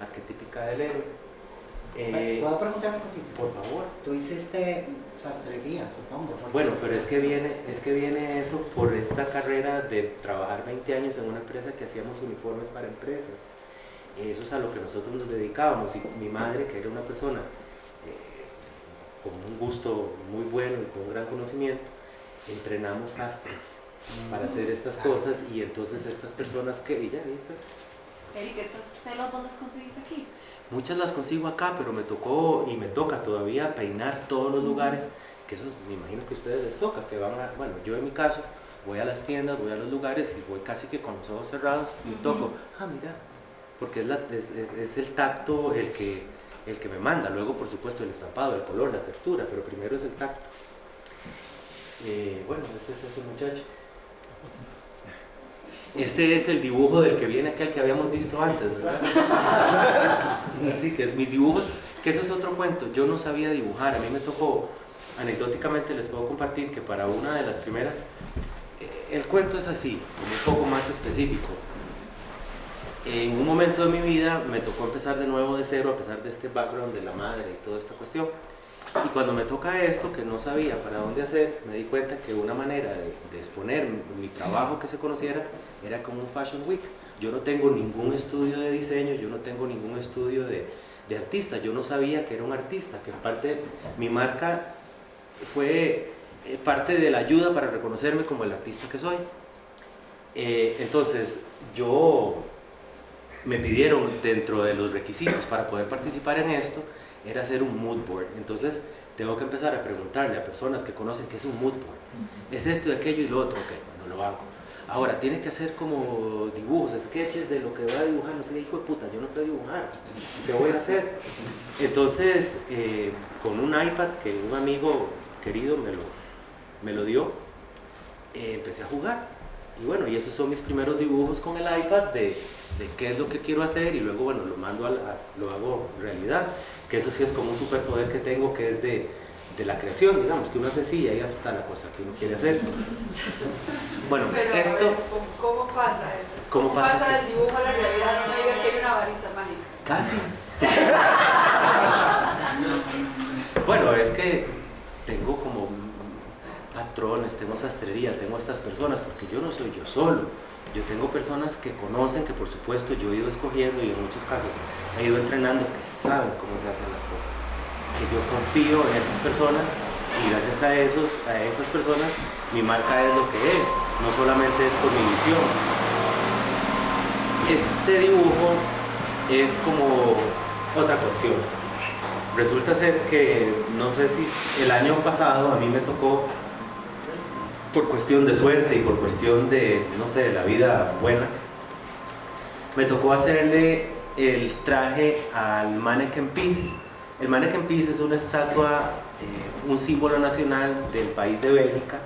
arquetípica del héroe. Eh, ¿Puedo preguntar una cosita? por favor. Tú hiciste sastrería, supongo. Bueno, pero es que viene, es que viene eso por esta carrera de trabajar 20 años en una empresa que hacíamos uniformes para empresas. Eso es a lo que nosotros nos dedicábamos y mi madre, que era una persona eh, con un gusto muy bueno y con un gran conocimiento, entrenamos sastres para hacer estas cosas y entonces estas personas que, y ya, eso es- Eric, ¿estas telas vos las conseguís aquí? Muchas las consigo acá, pero me tocó y me toca todavía peinar todos los lugares, que eso es- me imagino que a ustedes les toca, que van a, bueno, yo en mi caso voy a las tiendas, voy a los lugares y voy casi que con los ojos cerrados y toco, ah, mira, porque es, la- es, es- es el tacto el que, el que me manda, luego por supuesto el estampado, el color, la textura, pero primero es el tacto. Eh, bueno, ese es ese muchacho. Este es el dibujo del que viene aquel que habíamos visto antes, ¿verdad? [LAUGHS] Sí, que es mis dibujos, que eso es otro cuento. Yo no sabía dibujar, a mí me tocó, anecdóticamente les puedo compartir que para una de las primeras, eh, el cuento es así, un poco más específico. En un momento de mi vida me tocó empezar de nuevo de cero, a pesar de este background de la madre y toda esta cuestión. Y cuando me toca esto, que no sabía para dónde hacer, me di cuenta que una manera de, exponer mi trabajo que se conociera era como un Fashion Week. Yo no tengo ningún estudio de diseño, yo no tengo ningún estudio de, de artista, yo no sabía que era un artista, que parte, mi marca fue eh, parte de la ayuda para reconocerme como el artista que soy. Eh, entonces, yo me pidieron dentro de los requisitos para poder participar en esto, era hacer un mood board. Entonces, tengo que empezar a preguntarle a personas que conocen qué es un mood board. Es esto y aquello y lo otro, ok, bueno, lo hago. Ahora, tiene que hacer como dibujos, sketches de lo que va a dibujar. No sé, hijo de puta, yo no sé dibujar. ¿Qué voy a hacer? Entonces, eh, con un iPad que un amigo querido me lo, me lo dio, eh, empecé a jugar. Y bueno, y esos son mis primeros dibujos con el iPad de, de qué es lo que quiero hacer y luego, bueno, lo mando a la- lo hago realidad. Que eso sí es como un superpoder que tengo que es de, de la creación, digamos, que uno hace sí y ahí está la cosa que uno quiere hacer. [LAUGHS] Bueno, Pero, esto... ver, ¿cómo, cómo pasa eso? ¿Cómo pasa qué? del dibujo a la realidad? No me diga que hay una varita mágica. Casi. [LAUGHS] [LAUGHS] bueno, es que tengo patrones, tengo sastrería, tengo estas personas, porque yo no soy yo solo. Yo tengo personas que conocen, que por supuesto yo he ido escogiendo y en muchos casos he ido entrenando, que saben cómo se hacen las cosas. Que yo confío en esas personas y gracias a, esos, a esas personas mi marca es lo que es, no solamente es por mi visión. Este dibujo es como otra cuestión. Resulta ser que, no sé si el año pasado a mí me tocó, por cuestión de suerte y por cuestión de, no sé, de la vida buena, me tocó hacerle el traje al Mannequin Peace. El Mannequin Peace es una estatua, eh, un símbolo nacional del país de Bélgica,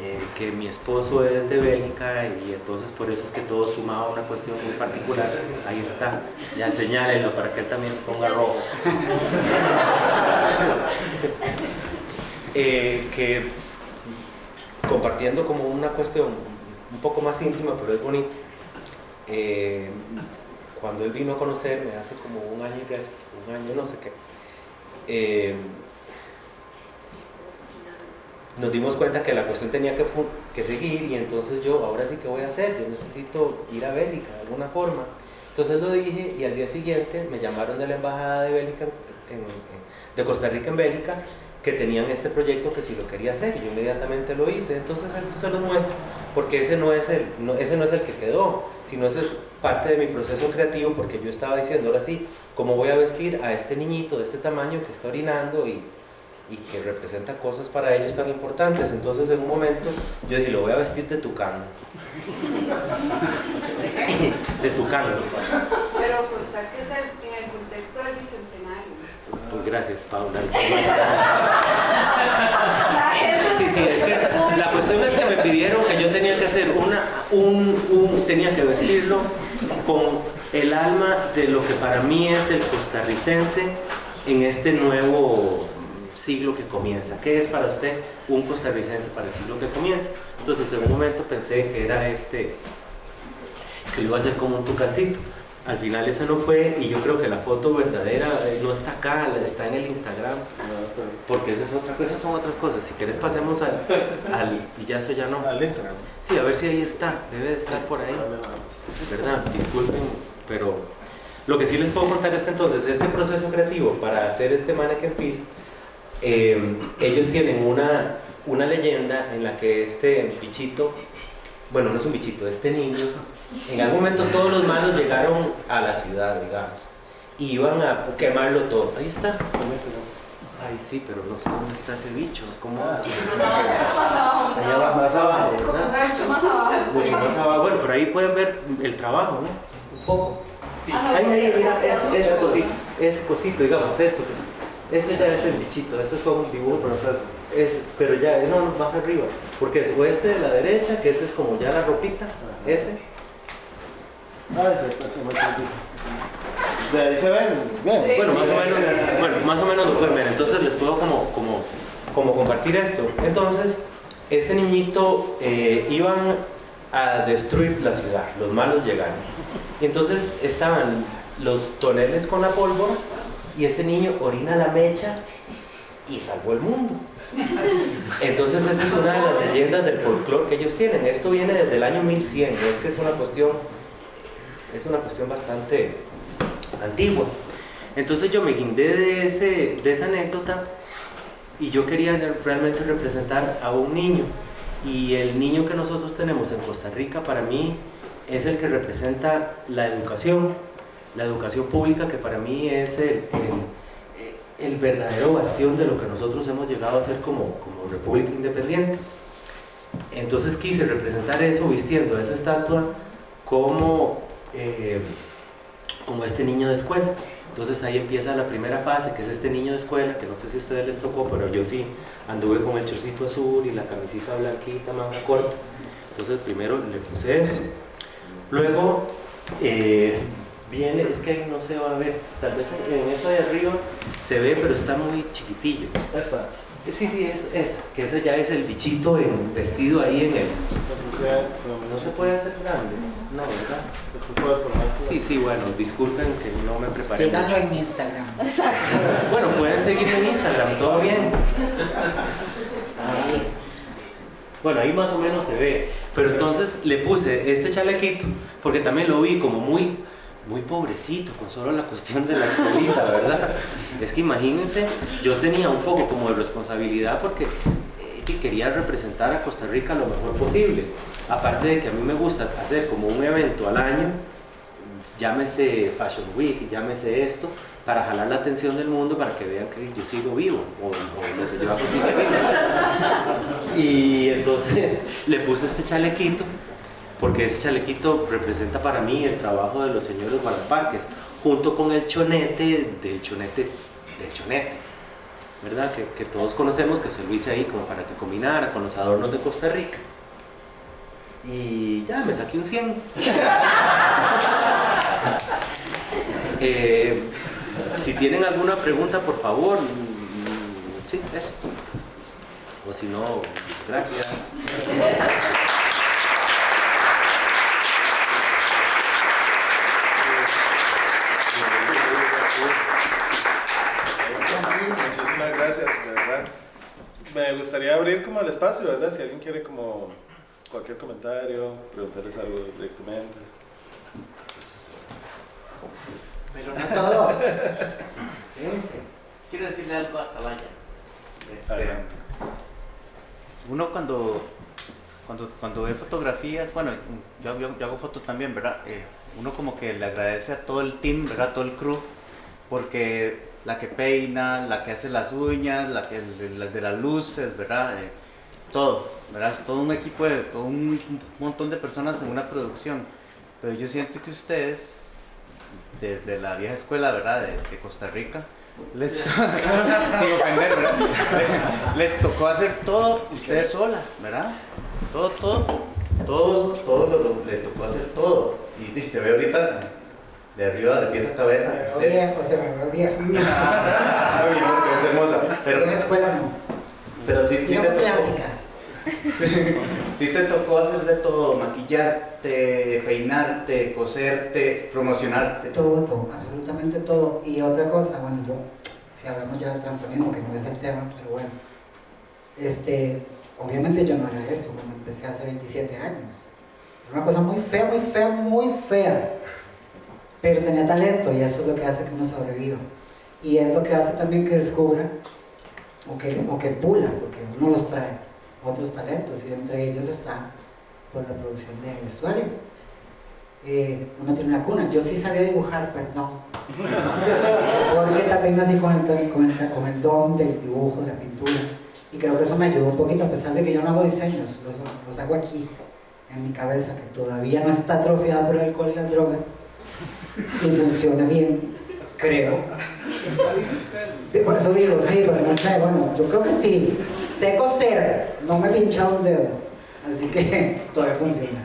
eh, que mi esposo es de Bélgica y entonces por eso es que todo sumaba a una cuestión muy particular. Ahí está, ya señálenlo para que él también se ponga rojo. [LAUGHS] Eh, que compartiendo como una cuestión un poco más íntima, pero es bonito. eh, cuando él vino a conocerme hace como un año y resto, un año no sé qué, eh, nos dimos cuenta que la cuestión tenía que, seguir y entonces yo, ahora sí que voy a hacer, yo necesito ir a Bélgica de alguna forma. Entonces lo dije y al día siguiente me llamaron de la embajada de Bélgica, de Costa Rica en Bélgica, que tenían este proyecto que si lo quería hacer y yo inmediatamente lo hice. Entonces esto se lo muestro porque ese no es el, ese no es el que quedó, sino ese es parte de mi proceso creativo porque yo estaba diciendo ahora sí, ¿cómo voy a vestir a este niñito de este tamaño que está orinando y, y que representa cosas para ellos tan importantes? Entonces en un momento yo dije, lo voy a vestir de tucán. [LAUGHS] de tucán contar que es el, en el contexto del bicentenario. Pues gracias, Paula. Sí, sí, es que la cuestión es que me pidieron que yo tenía que hacer una, un, un- tenía que vestirlo con el alma de lo que para mí es el costarricense en este nuevo siglo que comienza. ¿Qué es para usted un costarricense para el siglo que comienza? Entonces en un momento pensé que era este, que lo iba a hacer como un tucancito. Al final ese no fue y yo creo que la foto verdadera eh, no está acá, está en el Instagram, porque esa es otra cosa, esas son otras cosas. Si quieres pasemos al, al y ya eso ya no. Al Instagram. Sí, a ver si ahí está, debe de estar por ahí. ¿verdad? Disculpen, pero lo que sí les puedo contar es que entonces este proceso creativo para hacer este mannequin piece, eh, ellos tienen una, una leyenda en la que este bichito, bueno, no es un bichito, este niño, en algún momento todos los malos llegaron a la ciudad, digamos, y iban a quemarlo todo. Ahí está. Ay, sí, pero no sé dónde está ese bicho. ¿Cómo? Ah. Más abajo, más Allá abajo. más abajo, ¿verdad? Mucho más abajo. Mucho más abajo. Bueno, pero ahí pueden ver el trabajo, ¿no? Un poco. Ahí, ahí, mira, es- ese cosito, ese cosito, digamos, esto que es- eso ya es el bichito, esos son dibujos, Proceso. es, pero ya, no, no, más arriba, porque es o este de la derecha, que ese es como ya la ropita, ese, Ah, ese, ese chiquitito. De ahí se ven bien. Sí. bueno, más o menos, bueno, más o menos lo pueden ver, entonces les puedo como, como, como compartir esto, entonces, este niñito eh, iban a destruir la ciudad, los malos llegaron, y entonces estaban los toneles con la pólvora, y este niño orina la mecha y salvó el mundo. Entonces esa es una de las leyendas del folclore que ellos tienen. Esto viene desde el año 1100, no es que es una cuestión, es una cuestión bastante antigua. Entonces yo me guindé de, ese, de esa anécdota y yo quería realmente representar a un niño. Y el niño que nosotros tenemos en Costa Rica para mí es el que representa la educación, la educación pública que para mí es el, el, verdadero bastión de lo que nosotros hemos llegado a ser como, como República Independiente. Entonces quise representar eso vistiendo esa estatua como, eh, como este niño de escuela. Entonces ahí empieza la primera fase, que es este niño de escuela, que no sé si a ustedes les tocó, pero yo sí anduve con el chorcito azul y la camisita blanquita, manga corta. Entonces primero le puse eso. Luego eh, viene, es que ahí no se va a ver, tal vez en eso de arriba se ve, pero está muy chiquitillo. Esta. Sí, sí, es esa, que ese ya es el bichito en, vestido ahí en el... No se puede hacer grande, no, ¿verdad? Sí, sí, bueno, disculpen que no me preparé Síganlo en Instagram. Exacto. Bueno, pueden seguirme en Instagram, todo bien. Bueno, ahí más o menos se ve. Pero entonces le puse este chalequito, porque también lo vi como muy, muy pobrecito, con solo la cuestión de la escuelita, ¿verdad? Es que imagínense, yo tenía un poco como de responsabilidad porque eh, que quería representar a Costa Rica lo mejor posible. Aparte de que a mí me gusta hacer como un evento al año, llámese Fashion Week, llámese esto, para jalar la atención del mundo para que vean que yo sigo vivo o, o lo que yo hago vivo. Y entonces [LAUGHS] le puse este chalequito porque ese chalequito representa para mí el trabajo de los señores guardaparques, junto con el chonete del chonete del chonete, ¿verdad? Que, todos conocemos, que se lo hice ahí como para que combinara con los adornos de Costa Rica. Y ya, me saqué un 100. [LAUGHS] Eh, si tienen alguna pregunta, por favor, mm, sí, eso. O si no, gracias. Muchísimas gracias, de verdad. Me gustaría abrir como el espacio, ¿verdad? Si alguien quiere como cualquier comentario, preguntarles algo directamente. Pero no, todos. Quiero decirle algo a Tabaya. Este, uno cuando, cuando, cuando ve fotografías, bueno, yo, yo, yo hago fotos también, ¿verdad? Eh, uno como que le agradece a todo el team, ¿verdad? Todo el crew, porque la que peina, la que hace las uñas, la, que, la de las luces, ¿verdad? Eh, todo, ¿verdad? Es todo un equipo de, todo un montón de personas en una producción. Pero yo siento que ustedes, desde la vieja escuela, ¿verdad? De, de Costa Rica, les, [LAUGHS] [LAUGHS] sin ofender, ¿verdad? les tocó hacer todo ustedes sola, ¿verdad? Todo, todo, todo, todo lo, lo- le tocó hacer todo. Y, y se ve ahorita De arriba, de pies a cabeza. Me veo usted- bien, o sea, me veo bien. [LAUGHS] Ah, es hermosa. Pero, en la escuela no. pero sí, sí te clásica. [LAUGHS] Sí te tocó hacer de todo, maquillarte, peinarte, coserte, promocionarte. Todo, todo, absolutamente todo. Y otra cosa, bueno, yo, si hablamos ya del transformismo, que no es el tema, pero bueno, este, obviamente yo no era esto cuando empecé hace 27 años. Era una cosa muy fea, muy fea, muy fea. Pero tenía talento y eso es lo que hace que uno sobreviva. Y es lo que hace también que descubra o que, o que pula, porque uno los trae otros talentos y entre ellos está pues, la producción de vestuario. Eh, uno tiene una cuna. Yo sí sabía dibujar, perdón. [LAUGHS] Porque también nací con el, con, el, con el don del dibujo, de la pintura. Y creo que eso me ayudó un poquito, a pesar de que yo no hago diseños, los, los hago aquí, en mi cabeza, que todavía no está atrofiada por el alcohol y las drogas. Y funciona bien, creo. Por eso digo, sí, pero no sé, bueno, yo creo que sí. Sé coser, no me he pinchado un dedo, así que [LAUGHS] todavía funciona.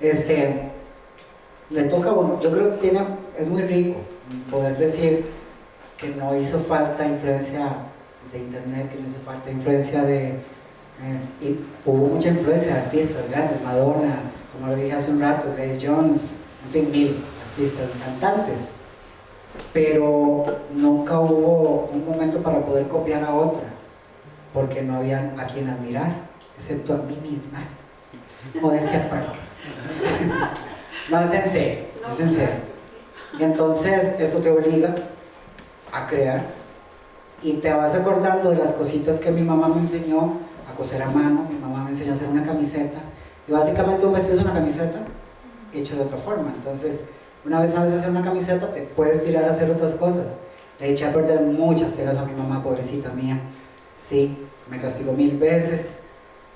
Este, le toca a uno, yo creo que tiene, es muy rico poder decir que no hizo falta influencia de internet, que no hizo falta influencia de... eh, y hubo mucha influencia de artistas grandes, Madonna, como lo dije hace un rato, Grace Jones, en fin, mil artistas, cantantes. Pero nunca hubo un momento para poder copiar a otra, porque no había a quien admirar, excepto a mí misma. Modestia aparte. No, es en serio, es en serio. Y entonces eso te obliga a crear y te vas acordando de las cositas que mi mamá me enseñó a coser a mano, mi mamá me enseñó a hacer una camiseta y básicamente un vestido es una camiseta hecho de otra forma. Entonces, una vez sabes hacer una camiseta, te puedes tirar a hacer otras cosas. Le eché a perder muchas telas a mi mamá, pobrecita mía. Sí, me castigó mil veces,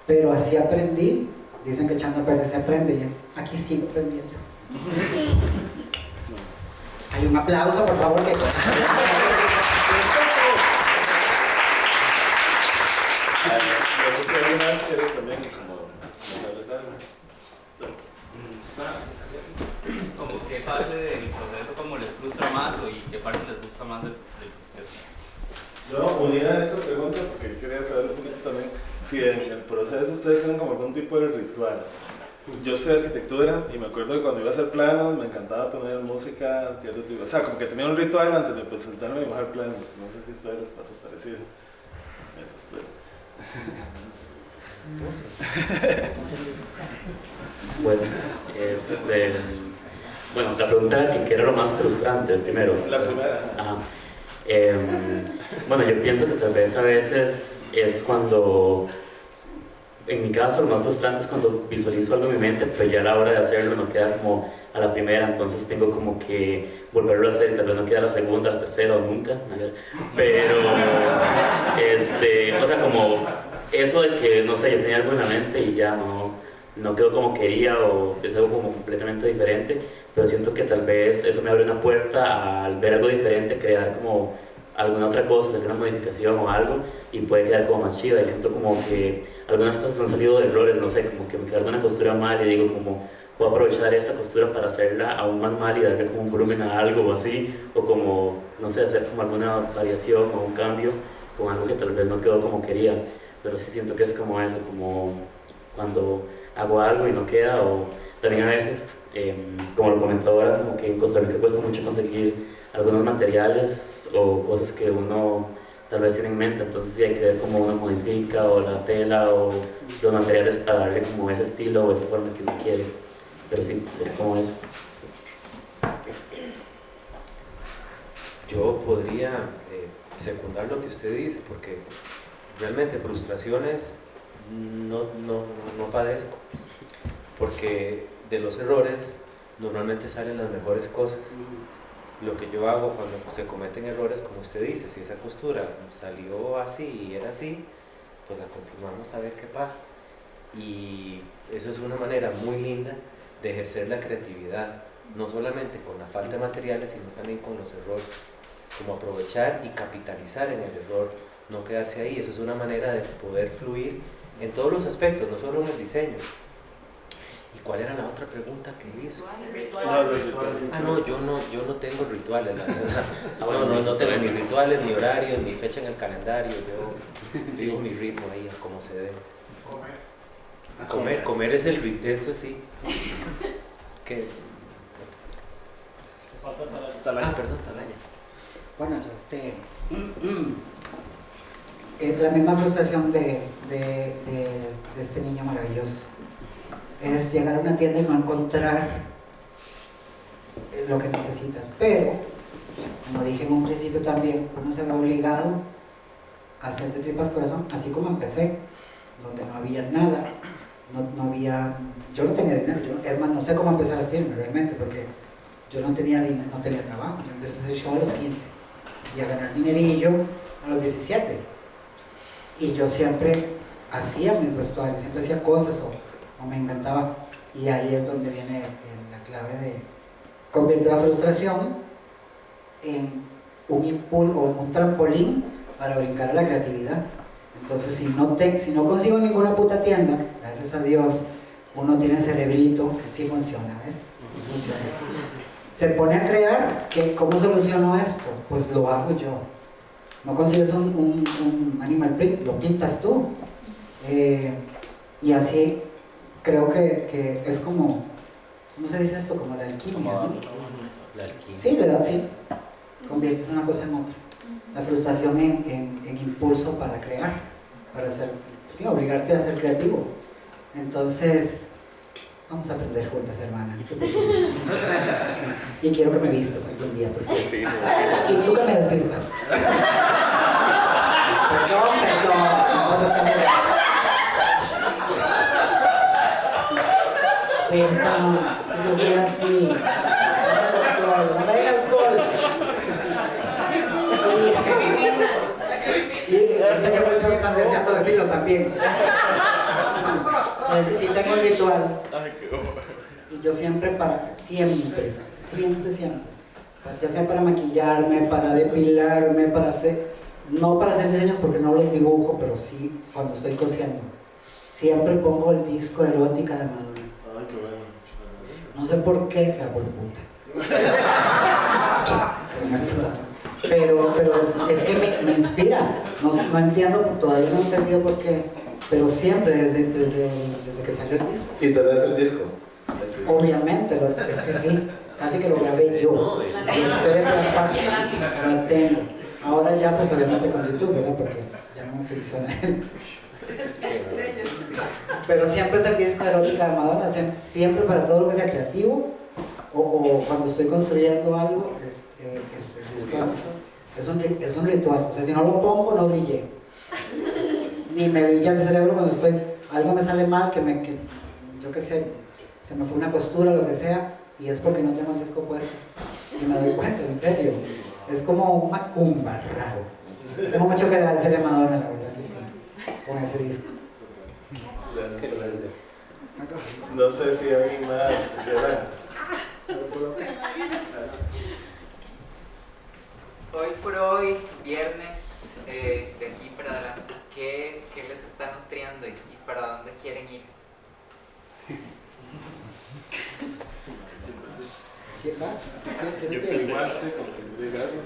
pero así aprendí. Dicen que echando a perder se aprende y aquí sigo aprendiendo. Hay un aplauso, por favor. Que... Como qué parte del proceso como les frustra más o y qué parte les gusta más del. Yo unida a esa pregunta porque quería saber un poquito también si en el proceso ustedes tienen como algún tipo de ritual. Yo estudié arquitectura y me acuerdo que cuando iba a hacer planos me encantaba poner música, cierto tipo, o sea, como que tenía un ritual antes de presentarme y dibujar planos. No sé si a ustedes les pasa parecido. Eso es. Pues, [LAUGHS] este, bueno, la pregunta era que qué era lo más frustrante primero. La primera. Ajá. Em, bueno, yo pienso que tal vez a veces es cuando, en mi caso, lo más frustrante es cuando visualizo algo en mi mente, pero ya a la hora de hacerlo no queda como a la primera, entonces tengo como que volverlo a hacer, y tal vez no queda la segunda, la tercera o nunca, a pero, este, o sea, como eso de que, no sé, yo tenía algo en la mente y ya no, no quedó como quería o es algo como completamente diferente, pero siento que tal vez eso me abre una puerta al ver algo diferente, crear como alguna otra cosa, hacer una modificación o algo y puede quedar como más chida. Y siento como que algunas cosas han salido de errores, no sé, como que me queda alguna costura mal y digo como puedo aprovechar esta costura para hacerla aún más mal y darle como un volumen a algo o así, o como, no sé, hacer como alguna variación o un cambio con algo que tal vez no quedó como quería, pero sí siento que es como eso, como cuando hago algo y no queda, o también a veces, eh, como lo comentaba ahora, como que en Costa Rica cuesta mucho conseguir algunos materiales o cosas que uno tal vez tiene en mente, entonces sí hay que ver cómo uno modifica o la tela o los materiales para darle como ese estilo o esa forma que uno quiere, pero sí, sería como eso. Yo podría eh, secundar lo que usted dice, porque realmente frustraciones no, no, no padezco, porque de los errores normalmente salen las mejores cosas. Lo que yo hago cuando se cometen errores, como usted dice, si esa costura salió así y era así, pues la continuamos a ver qué pasa. Y eso es una manera muy linda de ejercer la creatividad, no solamente con la falta de materiales, sino también con los errores como aprovechar y capitalizar en el error, no quedarse ahí. Eso es una manera de poder fluir en todos los aspectos, no solo en el diseño. Y ¿Cuál era la otra pregunta que hizo? No, los rituales. Ah, no, yo no, yo no tengo rituales, la verdad. Ah, [LAUGHS] no, no, no tengo ni rituales, ni horarios, ni fecha en el calendario. Yo [LAUGHS] sigo mi ritmo ahí, a como se debe. Comer, comer es el ritmo, eso sí. [LAUGHS] ¿Qué? Ah, perdón, talaña. Bueno, yo este. [CLEARS THROAT] Es la misma frustración de, de, de- este niño maravilloso. Es llegar a una tienda y no encontrar eh, lo que necesitas. Pero, como dije en un principio también, uno se ve obligado a hacer de tripas corazón, así como empecé, donde no había nada. No, no había. Yo no tenía dinero. Yo, es más, no sé cómo empezar a vestirme realmente, porque yo no tenía dinero, no tenía trabajo. Yo empecé a hacer show a los 15 y a ganar dinerillo a los 17. Y yo siempre hacía mis vestuarios, siempre hacía cosas o, me inventaba. Y ahí es donde viene la clave de convertir la frustración en un impulso o un trampolín para brincar a la creatividad. Entonces, si no, te, si no consigo ninguna puta tienda, gracias a Dios, uno tiene cerebrito que sí funciona, ¿ves? Sí funciona se pone a crear, que, ¿cómo soluciono esto? Pues lo hago yo. No consigues un, un- un animal print, lo pintas tú. Eh, y así creo que, que es como, ¿cómo se dice esto? Como la alquimia, ¿no? La alquimia. Sí, ¿verdad? Sí. Conviertes una cosa en otra. La frustración en, en- en impulso para crear, para ser, sí, obligarte a ser creativo. Entonces, vamos a aprender juntas, hermana. y quiero que me vistas algún día, por cierto. Y tú que me desvistas. Perdón, perdón. No, no está bien. Perdón, yo soy así. No me controlo, no me den alcohol. Y, y sé que muchos están deseando decirlo también. Sí tengo el ritual. Y yo siempre para, siempre, siempre, siempre. Ya sea para maquillarme, para depilarme, para hacer, no para hacer diseños porque no los dibujo, pero sí cuando estoy cosiendo. Siempre pongo el disco erótica de Madonna. Ay, qué bueno. No sé por qué, será por puta. Pero, pero es, es que me, me inspira. No, no entiendo, todavía no he entendido por qué. Pero siempre, desde, desde, desde que salió el disco. ¿Y tenés el disco? Obviamente, lo- es que sí, casi que lo grabé yo. No, aparte, lo tengo. Ahora ya, pues obviamente con YouTube, ¿verdad? Porque ya no me funciona [LAUGHS] él. Pero siempre es el disco de erótica de Madonna, siem- siempre para todo lo que sea creativo o, o cuando estoy construyendo algo, es, eh, es el disco es un, es un ritual. O sea, si no lo pongo, no brillé. Ni me brilla el cerebro cuando estoy, algo me sale mal, que me, que, yo qué sé, se me fue una costura, lo que sea, y es porque no tengo el disco puesto. Y me doy cuenta, en serio. Es como un macumba raro. Tengo mucho que agradecerle a Madonna, la verdad que sí, con ese disco. No sé si hay más. quisiera- Hoy por hoy, viernes, eh, de aquí para adelante, ¿qué, qué les está nutriendo y, y para dónde quieren ir? ¿Quién va? ¿Quién, quién Yo tiene? empecé. Sí, gracias.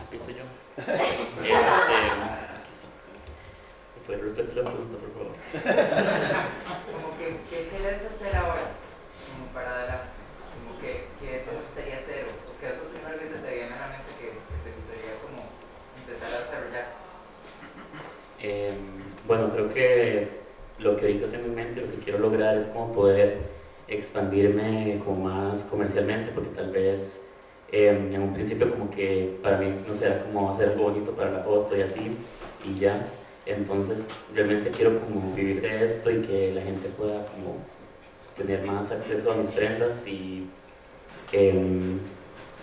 Empiezo yo. [LAUGHS] Este, aquí está. ¿Me puede repetir la pregunta, por favor? Como que, ¿Qué quieres hacer ahora? Como para adelante. Como que, ¿Qué te gustaría hacer? ¿O o qué es lo primero que se te viene a la mente que, que te gustaría como empezar a desarrollar? Eh, bueno, creo que lo que ahorita tengo en mente, lo que quiero lograr es como poder expandirme como más comercialmente, porque tal vez eh, en un principio como que para mí no sé, era como hacer algo bonito para la foto y así, y ya. Entonces realmente quiero como vivir de esto y que la gente pueda como tener más acceso a mis prendas y em,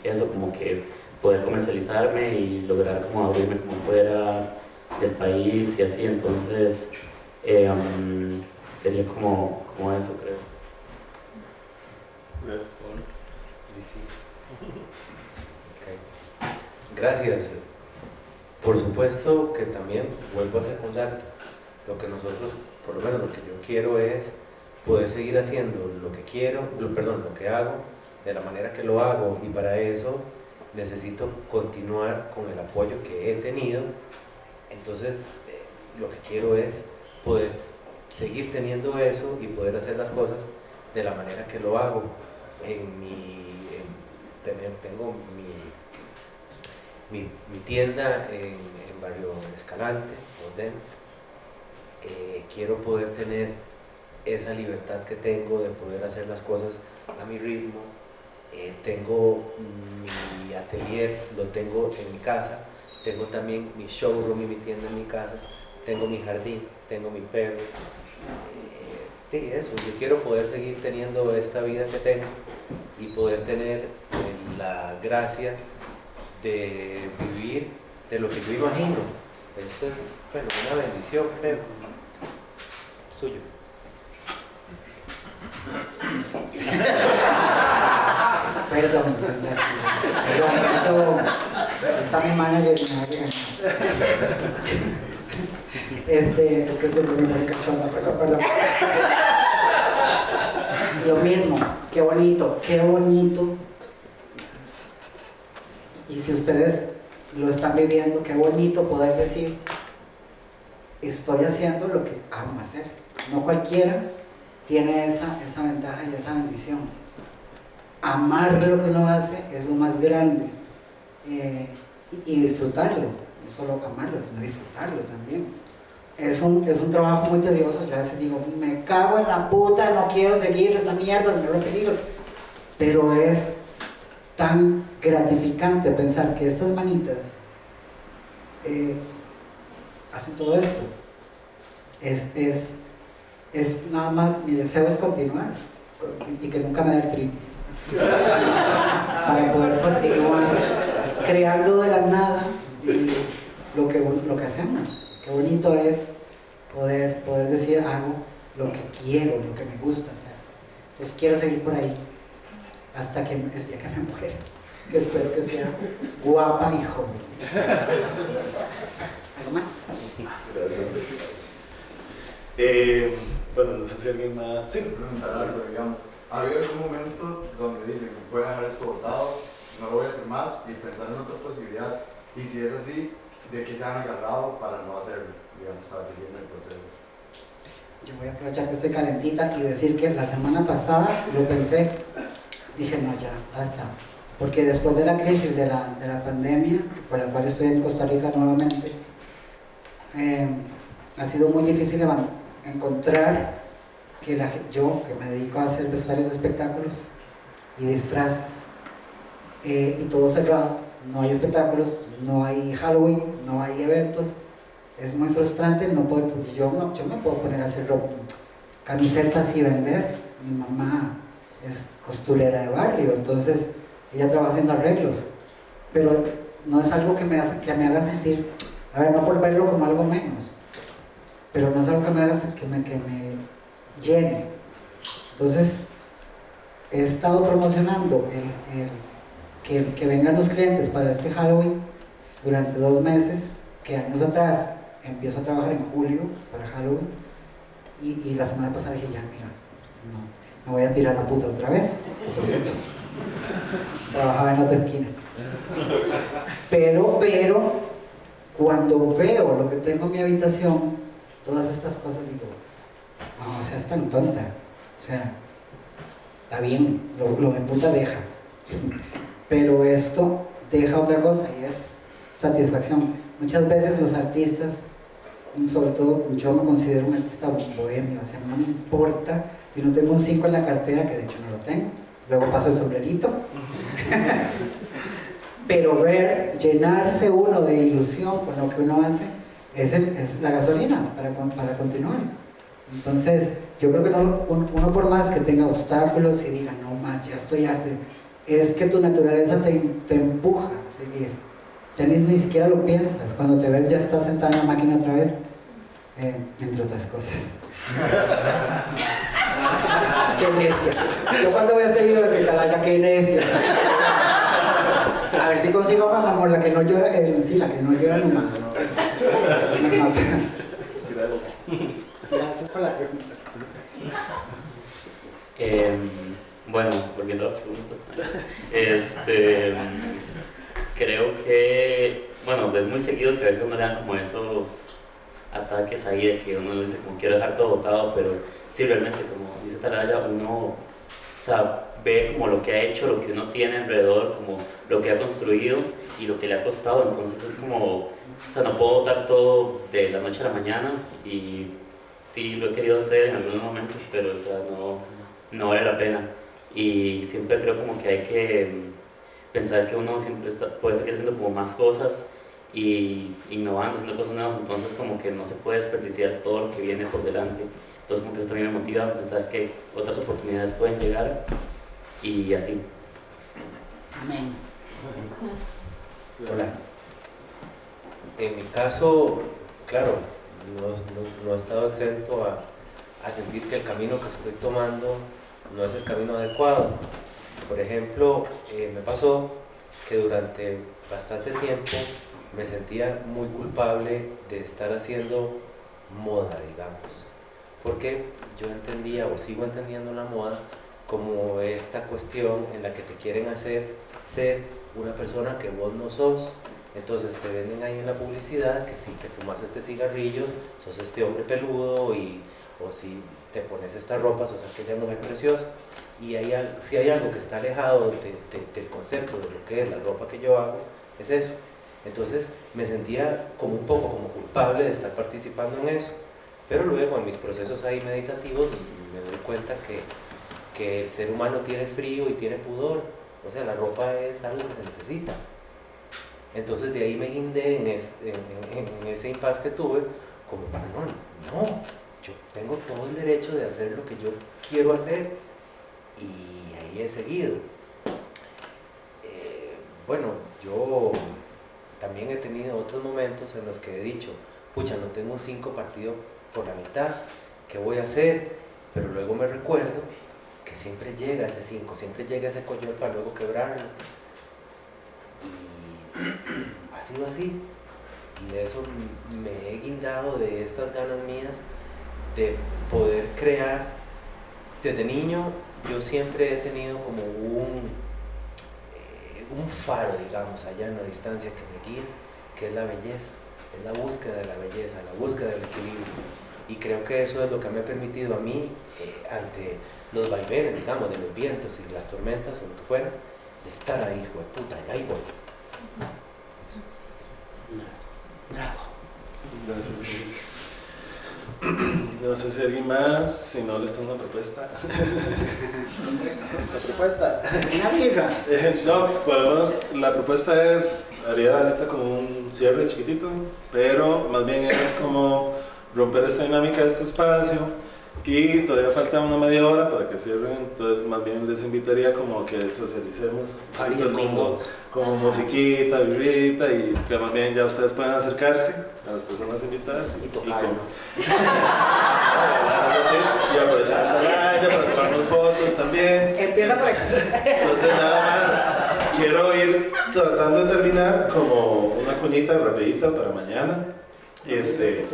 eso como que poder comercializarme y lograr como abrirme como fuera del país y así, entonces eh, um, sería como, como eso, creo. Gracias. Sí. Gracias. Por supuesto que también vuelvo a secundar lo que nosotros, por lo menos lo que yo quiero es poder seguir haciendo lo que quiero, lo- perdón, lo que hago, de la manera que lo hago y para eso necesito continuar con el apoyo que he tenido. Entonces, eh, lo que quiero es poder seguir teniendo eso y poder hacer las cosas de la manera que lo hago. En mi, tengo mi, mi, tienda en, en Barrio Escalante, Modén. Eh, quiero poder tener esa libertad que tengo de poder hacer las cosas a mi ritmo. Eh, tengo mi atelier, lo tengo en mi casa. Tengo también mi showroom y mi tienda en mi casa. Tengo mi jardín, tengo mi perro. Eh, sí, eso, yo quiero poder seguir teniendo esta vida que tengo y poder tener eh, la gracia de vivir de lo que yo imagino. Esto es bueno, una bendición, creo. Suyo. Perdón, perdón, perdón, está mi manager y. Este, es que estoy muy cachonda, perdón, perdón. Lo mismo, qué bonito, qué bonito. Y si ustedes lo están viviendo, qué bonito poder decir, estoy haciendo lo que amo hacer. No cualquiera tiene esa, esa ventaja y esa bendición. Amar lo que uno hace es lo más grande. Eh, y, disfrutarlo, no solo amarlo, sino disfrutarlo también. Es un, es un trabajo muy tedioso, yo a veces digo, me cago en la puta, no quiero seguir esta mierda, se me a peligro. Pero es tan gratificante pensar que estas manitas eh, hacen todo esto. Es, es, es nada más, mi deseo es continuar y que nunca me dé artritis. Para poder continuar creando de la nada lo que, lo que hacemos. Qué bonito es poder, poder decir, hago lo que quiero, lo que me gusta hacer. Entonces quiero seguir por ahí hasta que el día que me muera, espero que sea guapa y joven. ¿Algo más? Gracias. Eh, bueno, no sé si alguien más. Sí. preguntar algo, digamos. ¿Ha habido algún momento donde dicen que puede dejar esto votado, no lo voy a hacer más y pensar en otra posibilidad? Y si es así, ¿de qué se han agarrado para no hacerlo, digamos, para seguir en el proceso? Yo voy a aprovechar que estoy calentita y decir que la semana pasada lo pensé. Dije, no, ya, basta. Porque después de la crisis de la, de la pandemia, por la cual estoy en Costa Rica nuevamente, eh, ha sido muy difícil evan- encontrar que la, yo, que me dedico a hacer vestuarios de espectáculos y disfraces, eh, y todo cerrado, no hay espectáculos, no hay Halloween, no hay eventos, es muy frustrante no poder, porque yo, no, yo me puedo poner a hacer ropa, camisetas y vender. Mi mamá es costurera de barrio, entonces ella trabaja haciendo arreglos, pero no es algo que me, hace, que me haga sentir, a ver, no por verlo como algo menos, pero no es algo que me haga que me, que me llene. Entonces, he estado promocionando el, el- que, que vengan los clientes para este Halloween durante dos meses, que años atrás empiezo a trabajar en julio para Halloween y, y la semana pasada dije ya mira no me voy a tirar la puta otra vez por cierto, trabajaba en otra esquina. Pero pero cuando veo lo que tengo en mi habitación todas estas cosas digo no seas tan tonta. O sea está bien lo, lo de puta deja. Pero esto deja otra cosa y es satisfacción. Muchas veces los artistas sobre todo yo me considero un artista bohemio, o sea, no me importa si no tengo un 5 en la cartera, que de hecho no lo tengo, luego paso el sombrerito, [LAUGHS] pero ver, llenarse uno de ilusión con lo que uno hace, es, el- es la gasolina para, para continuar. Entonces, yo creo que no- un- uno por más que tenga obstáculos y diga, no más, ya estoy arte, es que tu naturaleza te, te empuja a seguir. Ya ni, ni siquiera lo piensas, cuando te ves ya estás sentada en la máquina otra vez, eh, entre otras cosas. [LAUGHS] qué necia. Yo cuando veo este video de Calaya, qué necia. A ver si consigo a mi amor, la que no llora, eh, sí, la que no llora no mata. Gracias. Por la pregunta. Bueno, volviendo a la pregunta. Este, creo que, bueno, es muy seguido que a veces uno le dan como esos ataques ahí de que uno dice como quiero dejar todo botado, pero sí, realmente, como dice Talaya, uno o sea, ve como lo que ha hecho, lo que uno tiene alrededor, como lo que ha construido y lo que le ha costado, entonces es como, o sea, no puedo botar todo de la noche a la mañana y sí lo he querido hacer en algunos momentos, pero o sea, no, no vale la pena. Y siempre creo como que hay que pensar que uno siempre está, puede seguir haciendo como más cosas y innovando, haciendo cosas nuevas, entonces como que no se puede desperdiciar todo lo que viene por delante. Entonces como que eso también me motiva a pensar que otras oportunidades pueden llegar y así. Amén. Hola. En mi caso, claro, no, no- he estado exento a, a sentir que el camino que estoy tomando no es el camino adecuado. Por ejemplo, eh, me pasó que durante bastante tiempo me sentía muy culpable de estar haciendo moda, digamos. Porque yo entendía o sigo entendiendo la moda como esta cuestión en la que te quieren hacer ser una persona que vos no sos. Entonces te venden ahí en la publicidad que si te fumas este cigarrillo, sos este hombre peludo y, o si te pones esta ropa, sos aquella mujer preciosa. Y hay, si hay algo que está alejado de- del concepto de lo que es la ropa que yo hago, es eso. Entonces me sentía como un poco como culpable de estar participando en eso. Pero luego en mis procesos ahí meditativos me doy cuenta que, que el ser humano tiene frío y tiene pudor. O sea, la ropa es algo que se necesita. Entonces de ahí me guindé en, es- en- en- en ese impasse que tuve, como para no, no, yo tengo todo el derecho de hacer lo que yo quiero hacer y ahí he seguido. Eh, bueno, yo también he tenido otros momentos en los que he dicho, pucha, no tengo un 5 partido por la mitad, ¿qué voy a hacer? Pero luego me recuerdo que siempre llega ese 5, siempre llega ese coño para luego quebrarlo. Ha sido así. Y de eso me he guindado de estas ganas mías de poder crear. Desde niño yo siempre he tenido como un, eh, un faro, digamos, allá en la distancia que me guía, que es la belleza, es la búsqueda de la belleza, la búsqueda del equilibrio. Y creo que eso es lo que me ha permitido a mí, eh, ante los vaivenes, digamos, de los vientos y las tormentas o lo que fuera, de estar ahí, hijo de puta, ahí voy. Gracias. No sé si alguien más, si no les tengo una propuesta. [LAUGHS] La propuesta. Una birra. Eh, [LAUGHS] no, podemos, la propuesta es, haría ahorita como un cierre chiquitito, pero más bien es como romper esta dinámica de este espacio y todavía falta una media hora para que cierren, entonces más bien les invitaría como que socialicemos como, como musiquita, birrita y que más bien ya ustedes puedan acercarse a las personas invitadas Y tocarnos. [LAUGHS] y aprovechar la playa para tomarnos fotos también. Empieza por aquí. Entonces nada más quiero ir tratando de terminar como una cuñita rapidita para mañana. Este,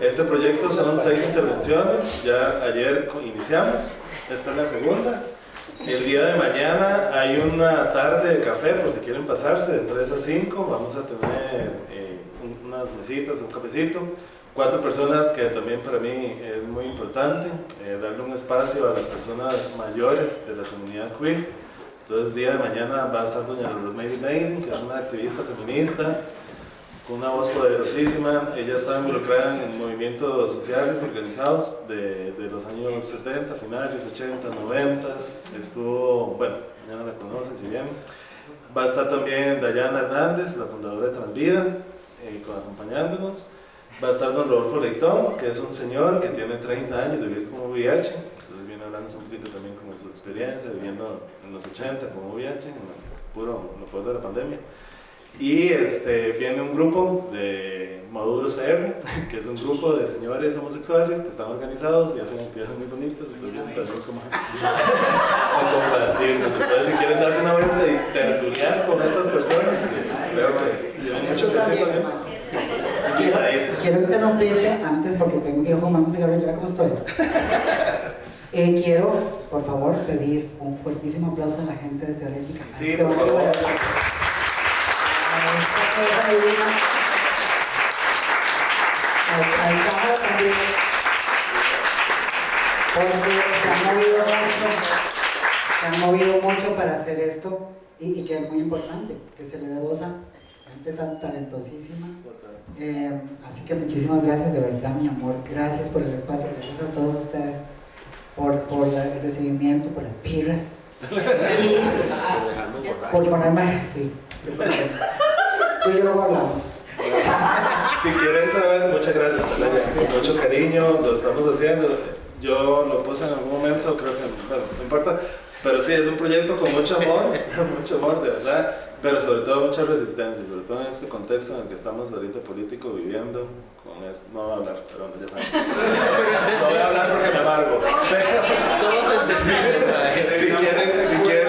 este proyecto son seis intervenciones, ya ayer iniciamos, esta es la segunda. El día de mañana hay una tarde de café por si quieren pasarse de 3 a 5, vamos a tener eh, un- unas mesitas, un cafecito, cuatro personas que también para mí es muy importante, eh, darle un espacio a las personas mayores de la comunidad queer. Entonces el día de mañana va a estar doña Rosemary Bain, que es una activista feminista, con una voz poderosísima. Ella estaba involucrada en movimientos sociales organizados de, de los años 70, finales, 80, 90. Estuvo, bueno, ya no la conocen si bien. Va a estar también Dayana Hernández, la fundadora de Transvida, eh, acompañándonos. Va a estar don Rodolfo Leitón, que es un señor que tiene 30 años de vivir con VIH. Entonces viene hablando un poquito también como su experiencia viviendo en los 80 con VIH, en lo puro, en lo peor de la pandemia. Y este, viene un grupo de Maduro CR, [LAUGHS] que es un grupo de señores homosexuales que están organizados y hacen actividades muy bonitas. Entonces vienen también como a compartirnos. Entonces, si quieren darse una vuelta y tertuliar con estas personas, que creo que tienen mucho que decir también. Invitadísimos. Quiero interrumpirte antes porque tengo que ir a fumar un cigarro y cómo estoy. Eh, quiero, por favor, pedir un fuertísimo aplauso a la gente de Teorética. Sí, por favor. A cosa divina. Al cámara también. Porque se han movido mucho, se han movido mucho para hacer esto y, que es muy importante, que se le dé voz a gente tan talentosísima. Eh, así que muchísimas gracias, de verdad, mi amor. Gracias por el espacio, gracias a todos ustedes por, el recibimiento, por las piras. Y por ponerme, sí. Tú y yo luego hablamos. [LAUGHS] Si quieren saber, muchas gracias, Talaya. Con mucho cariño, lo estamos haciendo. Yo lo puse en algún momento, creo que, bueno, no importa. Pero sí, es un proyecto con mucho amor, [LAUGHS] mucho amor, de verdad. Pero sobre todo mucha resistencia, sobre todo en este contexto en el que estamos ahorita político viviendo. Con esto, no voy a hablar, pero ya saben. No voy a hablar porque me amargo. [LAUGHS] Todos entendimos. si, quieren, si quieren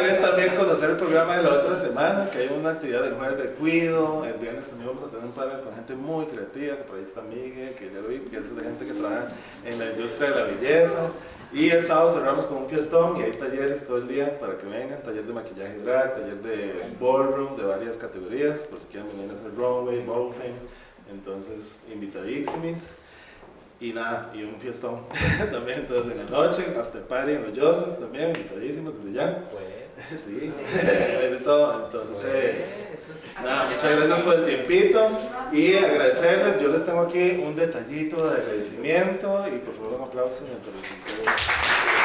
conocer el programa de la otra semana, que hay una actividad del jueves de cuido, el viernes también vamos a tener un panel con gente muy creativa, que por ahí está Miguel, que ya lo vi, que es de gente que trabaja en la industria de la belleza. Y el sábado cerramos con un fiestón y hay talleres todo el día para que vengan, taller de maquillaje drag, taller de ballroom de varias categorías, por si quieren venir a hacer runway, ballroom, entonces invitadísimos. Y nada, y un fiestón [LAUGHS] también, entonces en la noche, after party en los Yoses también, invitadísimos desde ya. [LAUGHS] Sí, de todo, entonces, nada, muchas gracias por el tiempito y agradecerles, yo les tengo aquí un detallito de agradecimiento y por favor un aplauso mientras.